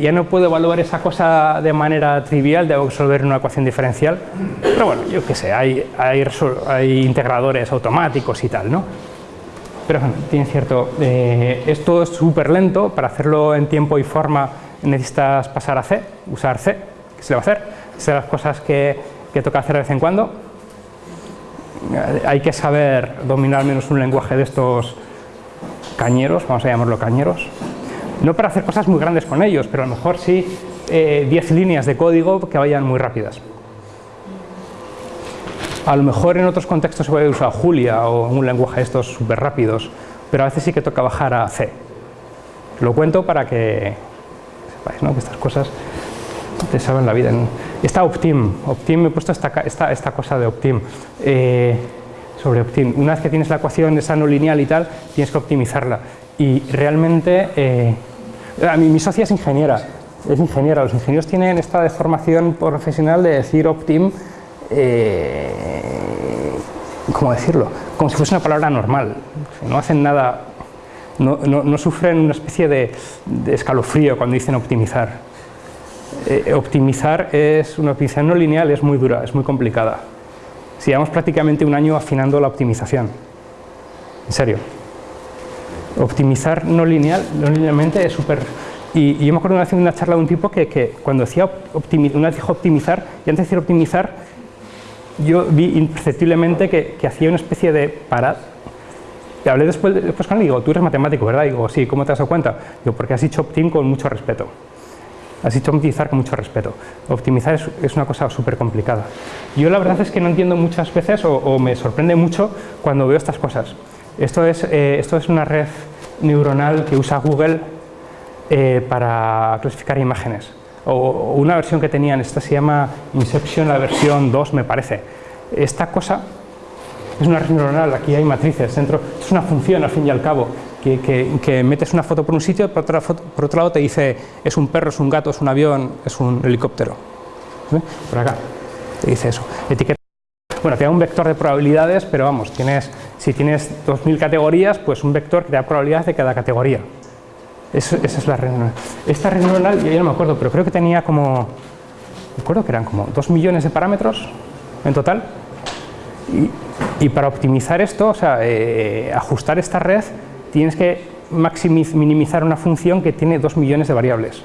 ya no puedo evaluar esa cosa de manera trivial, debo resolver una ecuación diferencial, pero bueno, yo qué sé, hay, hay, hay integradores automáticos y tal, ¿no? Pero bueno, tiene cierto, eh, esto es súper lento, para hacerlo en tiempo y forma necesitas pasar a C, usar C, ¿qué se le va a hacer? Son las cosas que, que toca hacer de vez en cuando, hay que saber dominar al menos un lenguaje de estos cañeros, vamos a llamarlo cañeros, no para hacer cosas muy grandes con ellos, pero a lo mejor sí 10 eh, líneas de código que vayan muy rápidas. A lo mejor en otros contextos se puede usar Julia o un lenguaje de estos súper rápidos, pero a veces sí que toca bajar a C. Lo cuento para que sepáis ¿no? que estas cosas te saben la vida. Está Optim. Optim, he puesto esta, esta, cosa de Optim. Eh, sobre Optim. Una vez que tienes la ecuación esa no lineal y tal, tienes que optimizarla. Y realmente, eh, a mí, mi socia es ingeniera, es ingeniera. Los ingenieros tienen esta deformación profesional de decir Optim, eh, ¿cómo decirlo? Como si fuese una palabra normal. No hacen nada, no, no, sufren una especie de, de escalofrío cuando dicen optimizar. Eh, optimizar es una optimización no lineal, es muy dura, es muy complicada. Si llevamos prácticamente un año afinando la optimización. En serio. Optimizar no lineal, no linealmente es súper... Y, yo me acuerdo una vez en una charla de un tipo que, cuando decía una vez dijo optimizar, y antes de decir optimizar, yo vi imperceptiblemente que, hacía una especie de parad. Y hablé después, después con él y digo, tú eres matemático, ¿verdad? Y digo, sí, ¿cómo te has dado cuenta? Digo, porque has dicho optim con mucho respeto. Has dicho optimizar con mucho respeto. Optimizar es, una cosa súper complicada. Yo la verdad es que no entiendo muchas veces o, me sorprende mucho cuando veo estas cosas. Esto es, eh, esto es una red neuronal que usa Google eh, para clasificar imágenes. O, una versión que tenían, esta se llama Inception, la versión 2 me parece. Esta cosa es una red neuronal, aquí hay matrices dentro, es una función al fin y al cabo que, metes una foto por un sitio, por, por otro lado te dice es un perro, es un gato, es un avión, es un helicóptero. Por acá te dice eso. Etiqueta. Bueno, te da un vector de probabilidades, pero vamos, tienes, si tienes 2.000 categorías, pues un vector que da probabilidades de cada categoría. esa es la red neuronal. Esta red neuronal, yo no me acuerdo, pero creo que tenía como, recuerdo que eran como 2 millones de parámetros en total. Y, para optimizar esto, o sea, eh, ajustar esta red, tienes que minimizar una función que tiene dos millones de variables.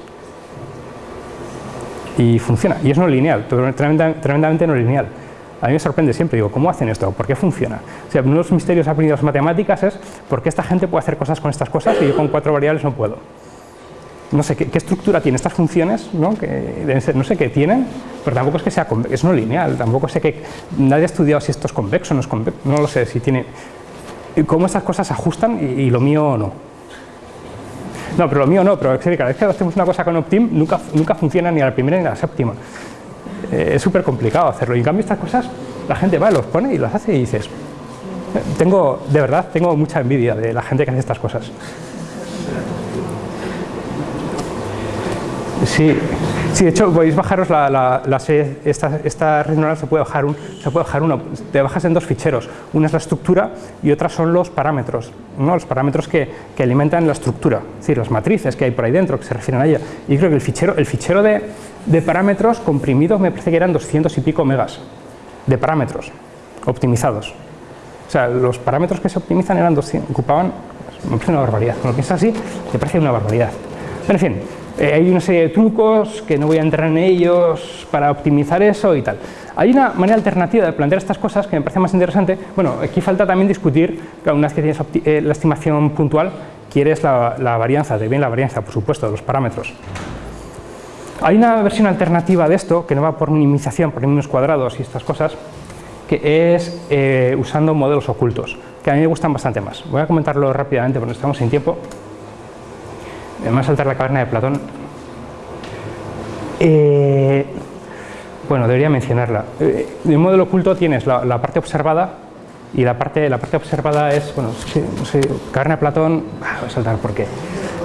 Y funciona, y es no lineal, tremendamente no lineal. A mí me sorprende siempre, digo, ¿cómo hacen esto? ¿Por qué funciona? O sea, uno de los misterios aprendidos matemáticas es por qué esta gente puede hacer cosas con estas cosas y yo con cuatro variables no puedo. No sé qué, estructura tienen estas funciones, ¿no? Que no sé qué tienen, pero tampoco es que sea es no lineal, tampoco sé que nadie ha estudiado si esto es convexo o no es convexo, no lo sé, si tiene cómo esas cosas se ajustan y, lo mío no. No, pero lo mío no, pero cada vez que hacemos una cosa con Optim nunca, nunca funciona ni a la primera ni a la séptima. Eh, es súper complicado hacerlo y en cambio estas cosas la gente va, los pone y las hace y dices, tengo, de verdad, tengo mucha envidia de la gente que hace estas cosas. Sí, sí, de hecho podéis bajaros la, la, serie, esta, esta, red neuronal se puede bajar un, se puede bajar uno, te bajas en dos ficheros, una es la estructura y otra son los parámetros, ¿no? los parámetros que, que, alimentan la estructura, es decir, las matrices que hay por ahí dentro que se refieren a ella. Y creo que el fichero, el fichero de, de parámetros comprimidos me parece que eran 200 y pico megas de parámetros optimizados. O sea, los parámetros que se optimizan eran 200, ocupaban, me parece una barbaridad. Cuando piensas así, te parece una barbaridad. Pero en fin, eh, hay una serie de trucos que no voy a entrar en ellos para optimizar eso y tal. Hay una manera alternativa de plantear estas cosas que me parece más interesante. Bueno, aquí falta también discutir, una vez que tienes eh, la estimación puntual, quieres la, varianza, de bien la varianza, por supuesto, de los parámetros. Hay una versión alternativa de esto, que no va por minimización, por números cuadrados y estas cosas, que es eh, usando modelos ocultos, que a mí me gustan bastante más. Voy a comentarlo rápidamente porque estamos sin tiempo me a saltar la caverna de Platón. Eh, bueno, debería mencionarla. Eh, en el modelo oculto tienes la, parte observada y la parte, la parte observada es, bueno, no sé, caverna de Platón, ah, voy a saltar porque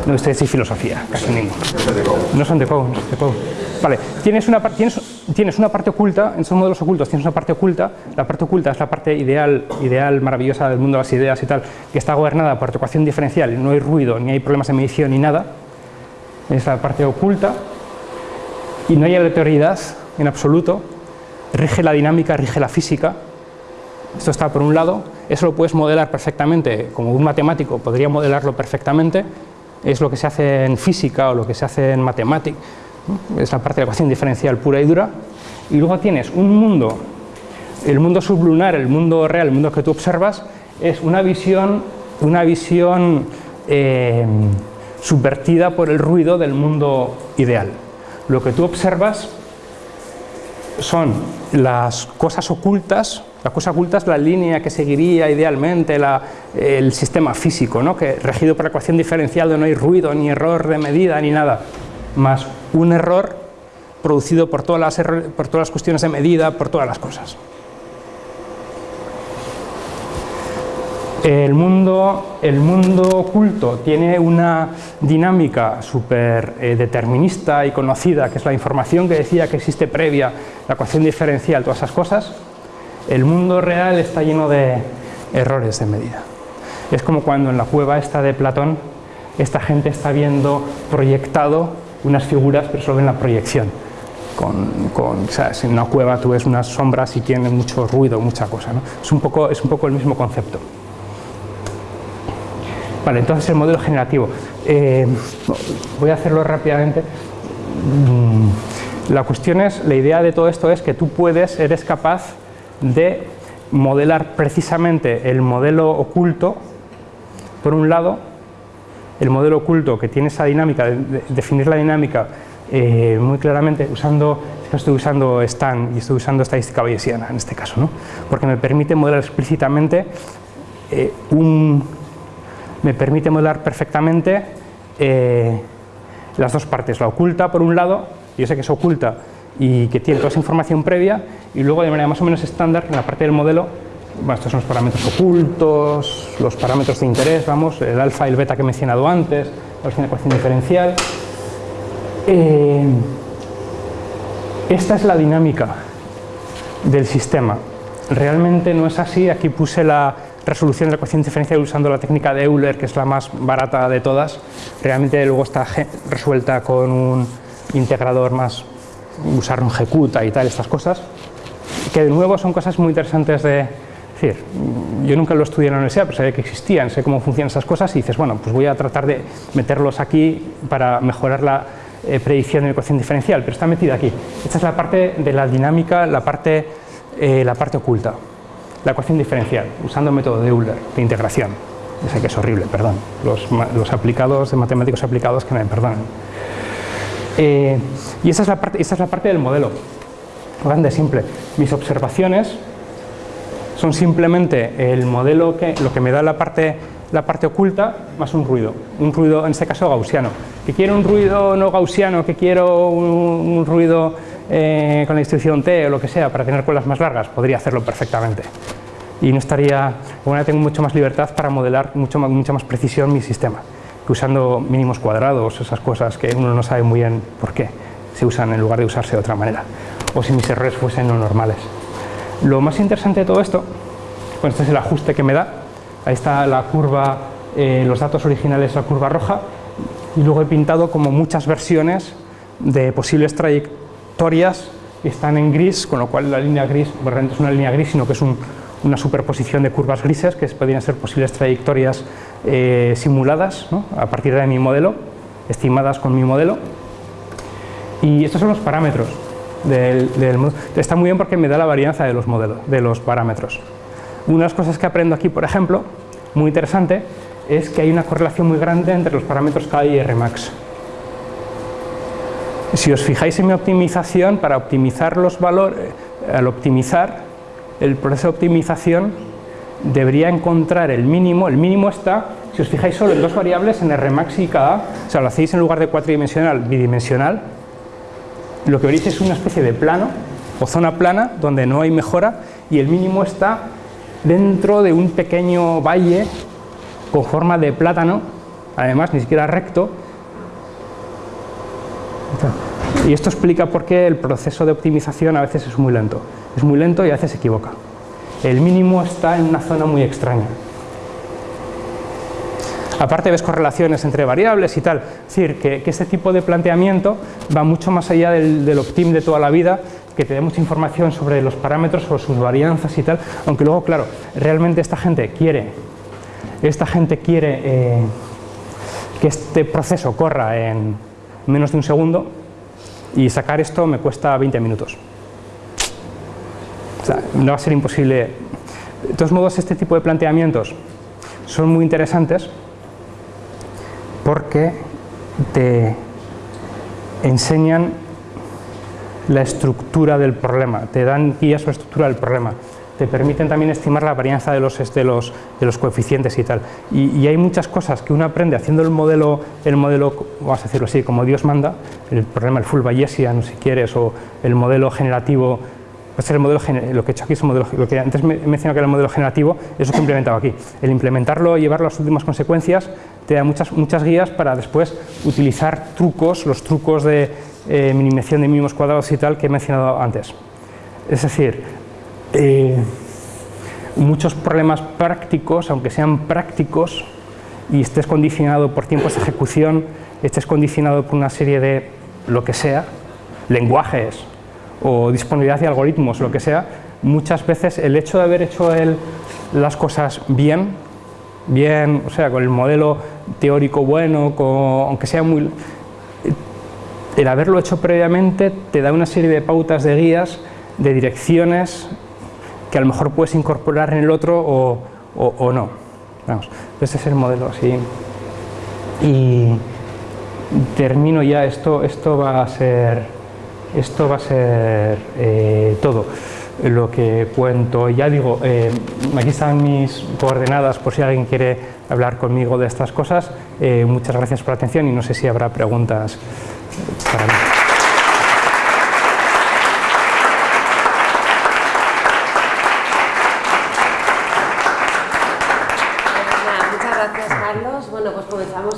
no ustedes y filosofía, casi ninguno. No son de Poe, no son de. Vale, tienes una tienes tienes una parte oculta, en esos modelos ocultos tienes una parte oculta, la parte oculta es la parte ideal, ideal, maravillosa del mundo de las ideas y tal, que está gobernada por ecuación diferencial, no hay ruido, ni hay problemas de medición ni nada, es la parte oculta, y no hay aleatoriedad en absoluto, rige la dinámica, rige la física, esto está por un lado, eso lo puedes modelar perfectamente, como un matemático podría modelarlo perfectamente, es lo que se hace en física o lo que se hace en matemática, es la parte de la ecuación diferencial pura y dura, y luego tienes un mundo, el mundo sublunar, el mundo real, el mundo que tú observas, es una visión, una visión eh, subvertida por el ruido del mundo ideal. Lo que tú observas son las cosas ocultas, la cosa oculta es la línea que seguiría idealmente el sistema físico, ¿no? que regido por la ecuación diferencial de no hay ruido, ni error de medida, ni nada, más un error producido por todas las, por todas las cuestiones de medida, por todas las cosas. El mundo, el mundo oculto tiene una dinámica súper eh, determinista y conocida, que es la información que decía que existe previa, la ecuación diferencial, todas esas cosas. El mundo real está lleno de errores de medida. Es como cuando en la cueva esta de Platón, esta gente está viendo proyectado unas figuras, pero solo en la proyección. Con, con, en una cueva tú ves unas sombras y tiene mucho ruido, mucha cosa. ¿no? Es, un poco, es un poco el mismo concepto. Vale, entonces el modelo generativo. Eh, voy a hacerlo rápidamente. Mm, la cuestión es, la idea de todo esto es que tú puedes, eres capaz de modelar precisamente el modelo oculto, por un lado, el modelo oculto que tiene esa dinámica, de, definir la dinámica eh, muy claramente usando, estoy usando Stan y estoy usando estadística bayesiana en este caso, ¿no? porque me permite modelar explícitamente eh, un, me permite modelar perfectamente eh, las dos partes, la oculta por un lado, yo sé que es oculta y que tiene toda esa información previa, y luego de manera más o menos estándar en la parte del modelo, bueno, estos son los parámetros ocultos, los parámetros de interés, vamos, el alfa y el beta que he mencionado antes, la ecuación diferencial. Eh, esta es la dinámica del sistema. Realmente no es así, aquí puse la, resolución de la ecuación diferencial usando la técnica de Euler, que es la más barata de todas. Realmente luego está resuelta con un integrador más, usar un ejecuta y tal, estas cosas, que de nuevo son cosas muy interesantes de decir. Yo nunca lo estudié en la universidad, pero sabía que existían, sé cómo funcionan esas cosas y dices, bueno, pues voy a tratar de meterlos aquí para mejorar la eh, predicción de la ecuación diferencial, pero está metida aquí. Esta es la parte de la dinámica, la parte, eh, la parte oculta la ecuación diferencial, usando el método de Euler, de integración. Ya sé que es horrible, perdón. Los, aplicados, de matemáticos aplicados, que me perdonen. Eh, y esa es, la parte, esa es la parte del modelo. Grande, simple. Mis observaciones son simplemente el modelo que lo que me da la parte, la parte oculta más un ruido. Un ruido, en este caso, gaussiano. Que quiero un ruido no gaussiano, que quiero un ruido eh, con la instrucción T o lo que sea para tener colas más largas, podría hacerlo perfectamente. Y no estaría, bueno, tengo mucho más libertad para modelar mucho mucha más precisión mi sistema, usando mínimos cuadrados, esas cosas que uno no sabe muy bien por qué se usan en lugar de usarse de otra manera, o si mis errores fuesen no normales. Lo más interesante de todo esto, bueno, este es el ajuste que me da, ahí está la curva, eh, los datos originales, la curva roja, y luego he pintado como muchas versiones de posibles trayectorias historias están en gris, con lo cual la línea gris realmente es una línea gris, sino que es una superposición de curvas grises que podrían ser posibles trayectorias eh, simuladas a partir de mi modelo, estimadas con mi modelo. Y estos son los parámetros del, modelo. Está muy bien porque me da la varianza de los modelos, de los parámetros. Una de las cosas que aprendo aquí, por ejemplo, muy interesante, es que hay una correlación muy grande entre los parámetros K y Rmax. Si os fijáis en mi optimización, para optimizar los valores, al optimizar el proceso de optimización debería encontrar el mínimo, el mínimo está, si os fijáis solo en dos variables, en Rmax y Ka, o sea, lo hacéis en lugar de cuatridimensional, bidimensional, lo que veréis es una especie de plano o zona plana donde no hay mejora y el mínimo está dentro de un pequeño valle con forma de plátano, además ni siquiera recto, Y esto explica por qué el proceso de optimización a veces es muy lento. Es muy lento y a veces se equivoca. El mínimo está en una zona muy extraña. Aparte ves correlaciones entre variables y tal. Es decir, que, este tipo de planteamiento va mucho más allá del, optim de toda la vida, que te dé mucha información sobre los parámetros, sobre sus varianzas y tal, aunque luego, claro, realmente esta gente quiere, esta gente quiere eh, que este proceso corra en menos de un segundo y sacar esto me cuesta 20 minutos. No va a ser imposible. De todos modos, este tipo de planteamientos son muy interesantes porque te enseñan la estructura del problema, te dan guías sobre estructura del problema, te permiten también estimar la varianza de los, de los, de los coeficientes y tal. Y, hay muchas cosas que uno aprende haciendo el modelo, el modelo, vamos a decirlo así, como Dios manda, el problema, el full Bayesian, si quieres, o el modelo generativo pues el modelo, lo que he hecho aquí es un modelo, lo que antes me mencionado que era el modelo generativo, es lo que he implementado aquí. El implementarlo llevarlo a las últimas consecuencias te da muchas, muchas guías para después utilizar trucos, los trucos de eh, minimización de mínimos cuadrados y tal que he mencionado antes. Es decir, eh, muchos problemas prácticos, aunque sean prácticos y estés condicionado por tiempos de ejecución, estés condicionado por una serie de lo que sea, lenguajes o disponibilidad de algoritmos, lo que sea, muchas veces el hecho de haber hecho las cosas bien, bien, o sea, con el modelo teórico bueno, aunque sea muy... El haberlo hecho previamente te da una serie de pautas de guías, de direcciones que a lo mejor puedes incorporar en el otro o, no. Vamos, ese es el modelo así. Y termino ya, esto, esto va a ser, esto va a ser eh, todo lo que cuento. Ya digo, eh, aquí están mis coordenadas por si alguien quiere hablar conmigo de estas cosas. Eh, muchas gracias por la atención y no sé si habrá preguntas para mí.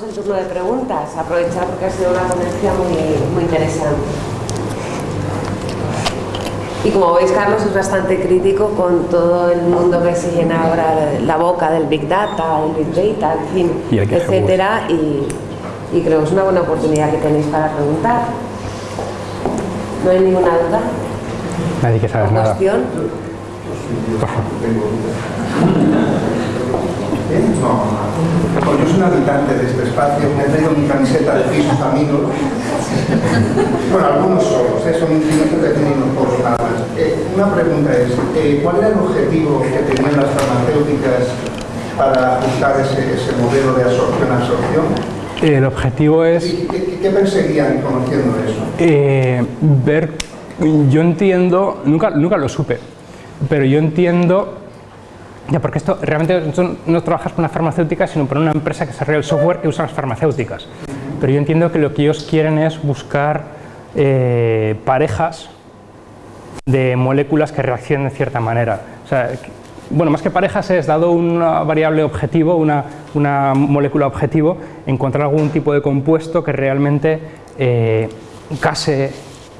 el turno de preguntas, porque ha sido una ponencia muy, muy interesante. Y como veis, Carlos es bastante crítico con todo el mundo que se llena ahora la boca del Big Data, el Big Data, en fin, etcétera, y, y, creo que es una buena oportunidad que tenéis para preguntar. ¿No hay ninguna duda? Nadie que saber nada. Cuestión? Por favor. No, yo soy un habitante de este espacio, me traigo mi camiseta de pisos amigos. Bueno, algunos solos, ¿eh? son infinitos pequeños por nada. Eh, una pregunta es, eh, ¿cuál era el objetivo que tenían las farmacéuticas para ajustar ese, modelo de absorción-absorción? El objetivo es... ¿Qué, qué perseguían conociendo eso? Eh, ver, yo entiendo, nunca, nunca lo supe, pero yo entiendo ya, porque esto realmente no trabajas con una farmacéutica, sino con una empresa que desarrolla el software que usa las farmacéuticas. Pero yo entiendo que lo que ellos quieren es buscar eh, parejas de moléculas que reaccionen de cierta manera. O sea, bueno, más que parejas es, dado una variable objetivo, una, una molécula objetivo, encontrar algún tipo de compuesto que realmente eh, case,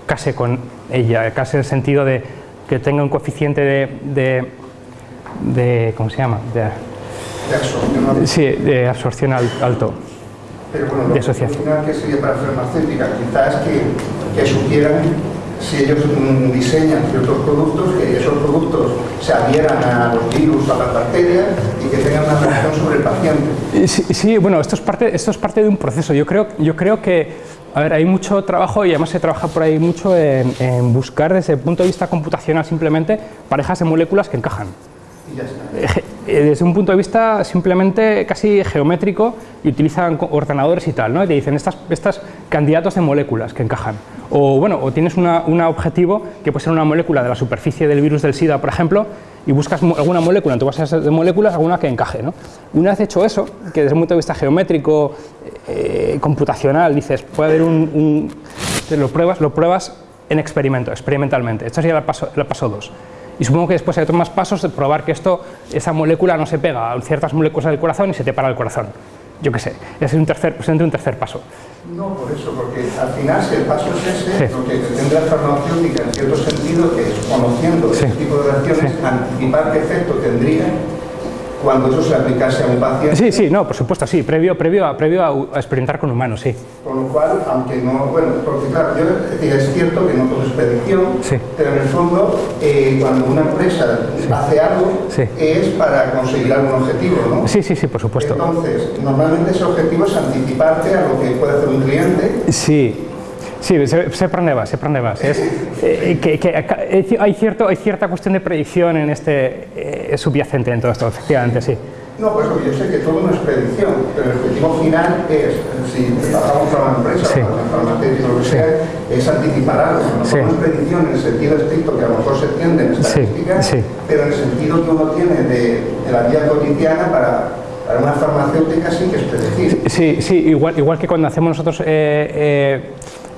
case con ella, case en el sentido de que tenga un coeficiente de de ¿cómo se llama? De, absorción Sí, de absorción alto. Pero bueno, lo de asociación. que sería para farmacéutica quizás que, que supieran si ellos mm, diseñan ciertos productos, que esos productos se adhieran a los virus, a las bacterias y que tengan una reacción sobre el paciente. Sí, sí, bueno, esto es, parte, esto es parte de un proceso. Yo creo, yo creo que, a ver, hay mucho trabajo y además se trabaja por ahí mucho en, en buscar desde el punto de vista computacional simplemente parejas de moléculas que encajan. Eh, desde un punto de vista simplemente casi geométrico y utilizan ordenadores y tal, ¿no? Y te dicen estas, estas candidatos de moléculas que encajan. O bueno, o tienes un objetivo que puede ser una molécula de la superficie del virus del SIDA, por ejemplo, y buscas alguna molécula en tu base de moléculas, alguna que encaje. ¿no? Una vez hecho eso, que desde un punto de vista geométrico, eh, computacional, dices, puede haber un, lo pruebas, lo pruebas en experimento, experimentalmente. Esto sería el paso 2. Y supongo que después hay otros más pasos de probar que esto, esa molécula no se pega a ciertas moléculas del corazón y se te para el corazón. Yo qué sé, es un tercer, un tercer paso. No, por eso, porque al final si el paso es ese, lo que tendrá la farmacéutica en cierto sentido es, conociendo este tipo de reacciones, anticipar qué efecto tendría cuando eso se aplicase a un paciente. Sí, sí, no, por supuesto, sí, previo, previo, a, previo a, experimentar con humanos, sí. Con lo cual, aunque no, bueno, porque claro, yo, es cierto que no todo es predicción, pero en el fondo, eh, cuando una empresa hace algo, es para conseguir algún objetivo, ¿no? Sí, sí, sí, por supuesto. Entonces, normalmente ese objetivo es anticiparte a lo que puede hacer un cliente. Sí, Sí, vas, sé por dónde vas. Es, eh, que, que, hay, cierto, hay cierta cuestión de predicción en este eh, subyacente en todo esto, efectivamente, sí. No, pues yo sé que todo no es predicción, pero el objetivo final es, si trabajamos para una empresa, sí. para una farmacéutica, lo que sea, es anticipar algo. No, sí. es predicción en el sentido estricto que a lo mejor se entiende en estadística, sí. pero en el sentido que uno tiene de, de la vida cotidiana para, para una farmacéutica sí que es predecir. Sí, sí, igual, igual que cuando hacemos nosotros eh, eh,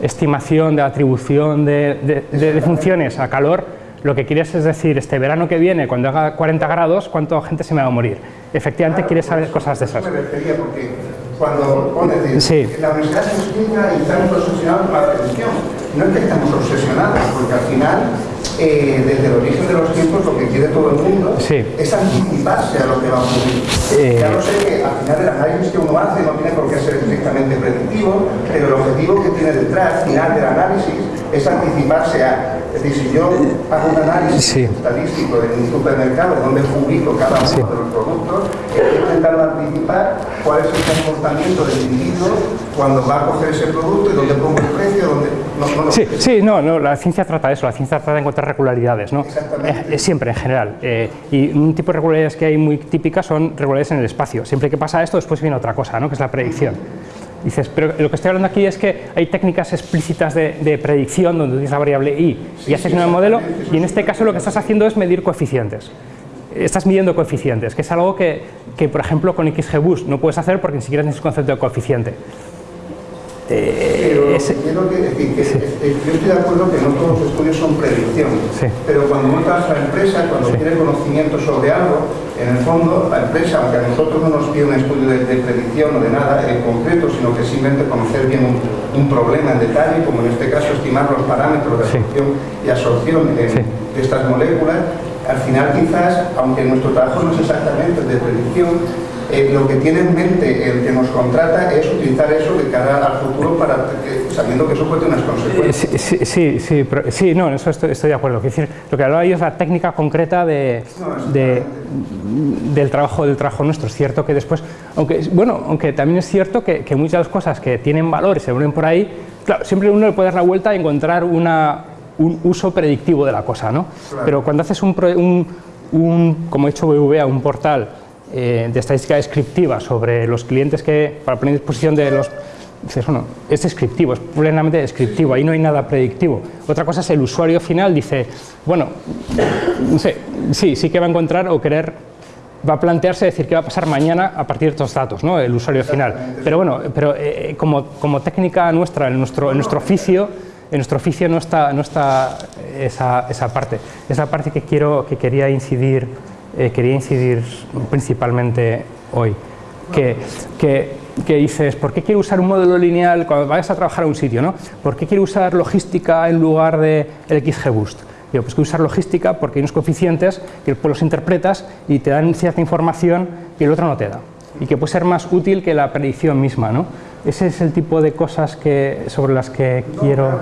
estimación de atribución de, de, funciones a calor, lo que quieres es decir, este verano que viene, cuando haga 40 grados, ¿cuánta gente se me va a morir? Efectivamente quieres saber cosas de esas. Me refería porque cuando pones sí. la universidad se explica y estamos obsesionados con la predicción. No es que estamos obsesionados, porque al final eh, desde el origen de los tiempos lo que quiere todo el mundo es anticiparse a lo que va a ocurrir. Eh... Ya lo sé que al final el análisis que uno hace no tiene por qué ser estrictamente predictivo, pero el objetivo que tiene detrás, final del análisis, es anticiparse a es decir, si yo hago un análisis estadístico en un supermercado donde publico cada uno de los productos, estoy intentando anticipar cuál es el comportamiento del individuo cuando va a coger ese producto y dónde pongo el precio, dónde... No, no, sí, sí, no, no, la ciencia trata de eso, la ciencia trata de encontrar regularidades, ¿no? Exactamente. Eh, siempre, en general. Eh, y un tipo de regularidades que hay muy típicas son regularidades en el espacio. Siempre que pasa esto, después viene otra cosa, ¿no? Que es la predicción. Dices, pero lo que estoy hablando aquí es que hay técnicas explícitas de, predicción donde utilizas la variable i y haces un modelo y en este caso lo que estás haciendo es medir coeficientes. Estás midiendo coeficientes, que es algo que, que por ejemplo con XGBoost no puedes hacer porque ni siquiera tienes concepto de coeficiente. Pero ese, quiero que decir que yo estoy de acuerdo que no todos los estudios son predicción, pero cuando uno trabaja en la empresa, cuando tiene conocimiento sobre algo, en el fondo la empresa, aunque a nosotros no nos pide un estudio de, predicción o de nada en concreto, sino que simplemente conocer bien un, problema en detalle, como en este caso estimar los parámetros de absorción y absorción de, de estas moléculas, al final quizás, aunque nuestro trabajo no es exactamente de predicción, eh, lo que tiene en mente el que nos contrata es utilizar eso de cara al futuro para sabiendo que eso puede tener unas consecuencias. Sí, sí, sí, sí, no, en eso estoy, de acuerdo. decir, lo que hablaba yo es la técnica concreta de, del, trabajo, del trabajo nuestro. Es cierto que después, aunque, bueno, aunque también es cierto que, muchas de las cosas que tienen valor y se unen por ahí, claro, siempre uno le puede dar la vuelta y encontrar una, un uso predictivo de la cosa, ¿no? Pero cuando haces un, un, un como he hecho BVA, un portal eh, de estadística descriptiva sobre los clientes que, para poner a disposición de los... Dices, bueno, es descriptivo, es plenamente descriptivo, ahí no hay nada predictivo. Otra cosa es el usuario final, dice, bueno, no sé, sí, sí que va a encontrar o querer, va a plantearse decir qué va a pasar mañana a partir de estos datos, ¿no? el usuario final. Pero bueno, pero eh, como, como técnica nuestra, en nuestro, en nuestro oficio, en nuestro oficio no está, no está esa, esa parte. Es la parte que, quiero, que quería incidir eh, quería incidir principalmente hoy. Que, que, que, dices, ¿por qué quiero usar un modelo lineal cuando vayas a trabajar a un sitio? ¿no? ¿Por qué quiero usar logística en lugar de el XGBoost? Digo, pues que usar logística porque hay unos coeficientes que después los interpretas y te dan cierta información que el otro no te da y que puede ser más útil que la predicción misma. ¿no? Ese es el tipo de cosas que, sobre las que quiero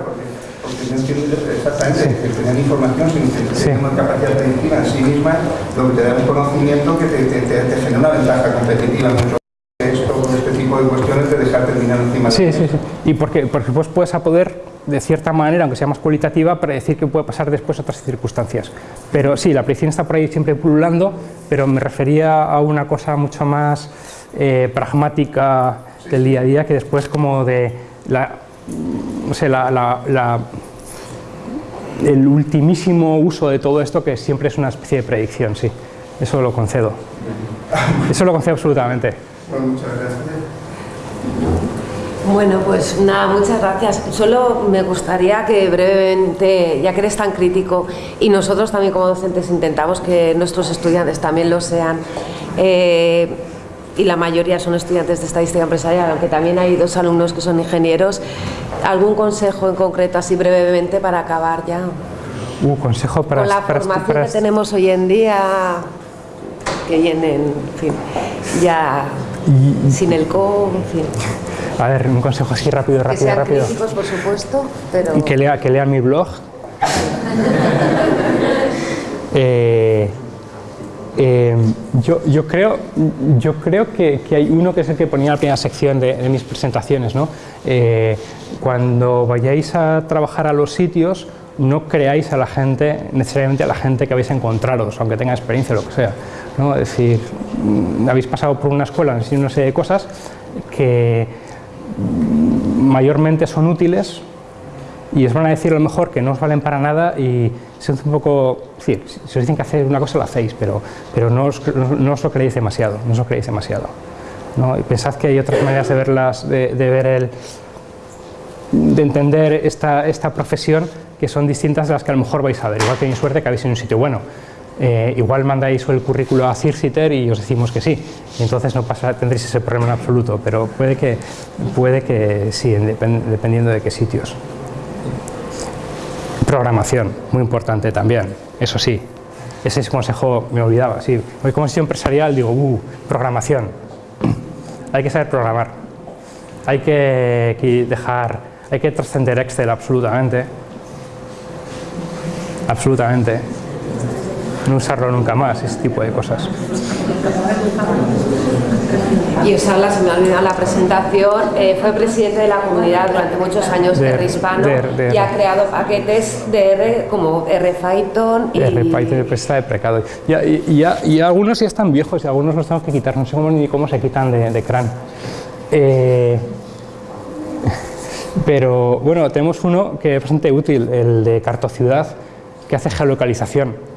porque no entiendo exactamente que tener información, sino que sí. una capacidad predictiva en sí misma, lo que te da un conocimiento que te, te, te, genera una ventaja competitiva mucho este tipo de cuestiones de dejar terminar encima sí, sí, sí. Y porque, porque pues puedes a poder, de cierta manera, aunque sea más cualitativa, predecir qué puede pasar después otras circunstancias. Pero sí, la predicción está por ahí siempre pululando, pero me refería a una cosa mucho más eh, pragmática del día a día, que después como de la no sé, la, el ultimísimo uso de todo esto que siempre es una especie de predicción, sí. Eso lo concedo. Eso lo concedo absolutamente. muchas gracias. Bueno, pues nada, muchas gracias. Solo me gustaría que brevemente, ya que eres tan crítico y nosotros también como docentes intentamos que nuestros estudiantes también lo sean, eh, y la mayoría son estudiantes de estadística empresarial, aunque también hay dos alumnos que son ingenieros, ¿algún consejo en concreto así brevemente para acabar ya? Uh, consejo para... Con la formación que tenemos hoy en día, que vienen, en fin, ya sin el co, en fin. A ver, un consejo así rápido, rápido, que sean rápido. críticos, por supuesto, pero... Y que lea, que lea mi blog. Eh, eh, yo, yo, creo, yo creo que, que, hay uno que es el que ponía en la primera sección de, de mis presentaciones. ¿no? Eh, cuando vayáis a trabajar a los sitios, no creáis a la gente, necesariamente a la gente que habéis encontraros, aunque tenga experiencia o lo que sea. ¿no? Es decir, mm, habéis pasado por una escuela, no sé de cosas que mayormente son útiles y os van a decir a lo mejor que no os valen para nada y se un poco, decir, si os dicen que hacer una cosa lo hacéis, pero, pero no, os, no, no os lo creéis demasiado, no os lo creéis demasiado. ¿no? Y pensad que hay otras maneras de verlas, de, de ver el, de entender esta, esta profesión que son distintas de las que a lo mejor vais a ver. Igual tenéis suerte que habéis en un sitio bueno. Eh, igual mandáis el currículo a Circiter y os decimos que sí. Y entonces no pasa, tendréis ese problema en absoluto, pero puede que, puede que sí, dependiendo de qué sitios. Programación, muy importante también, eso sí. Ese es consejo me olvidaba. Sí. Hoy como empresarial digo, uh, programación. Hay que saber programar. Hay que dejar, hay que trascender Excel absolutamente. Absolutamente. No usarlo nunca más, ese tipo de cosas. Y usarla, se me ha olvidado la presentación, eh, fue presidente de la comunidad durante muchos años de, R hispano de, de, y ha creado paquetes de R como RPython y... RPython está de precado. Y, y, y, y, algunos ya están viejos y algunos los tengo que quitar, no sé cómo, ni cómo se quitan de, de CRAN. Eh, pero bueno, tenemos uno que es bastante útil, el de Cartociudad, que hace geolocalización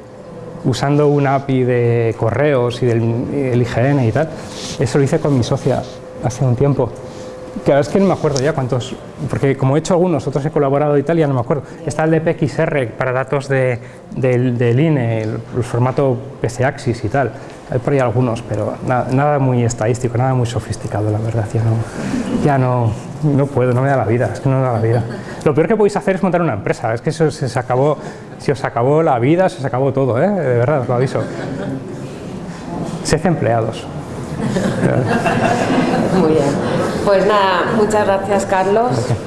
usando una API de correos y del el IGN y tal. Eso lo hice con mi socia hace un tiempo. Ahora es que no me acuerdo ya cuántos, porque como he hecho algunos, otros he colaborado y tal, ya no me acuerdo. Está el de PXR para datos de, del, del INE, el, el, formato PCAXIS y tal. Hay por ahí algunos, pero nada, nada, muy estadístico, nada muy sofisticado, la verdad. Ya no, ya no, no puedo, no me da la vida, es que no me da la vida. Lo peor que podéis hacer es montar una empresa, es que eso se, se acabó, si os acabó la vida, se os acabó todo, ¿eh? de verdad, os lo aviso. Sed empleados. Muy bien. Pues nada, muchas gracias Carlos. Gracias.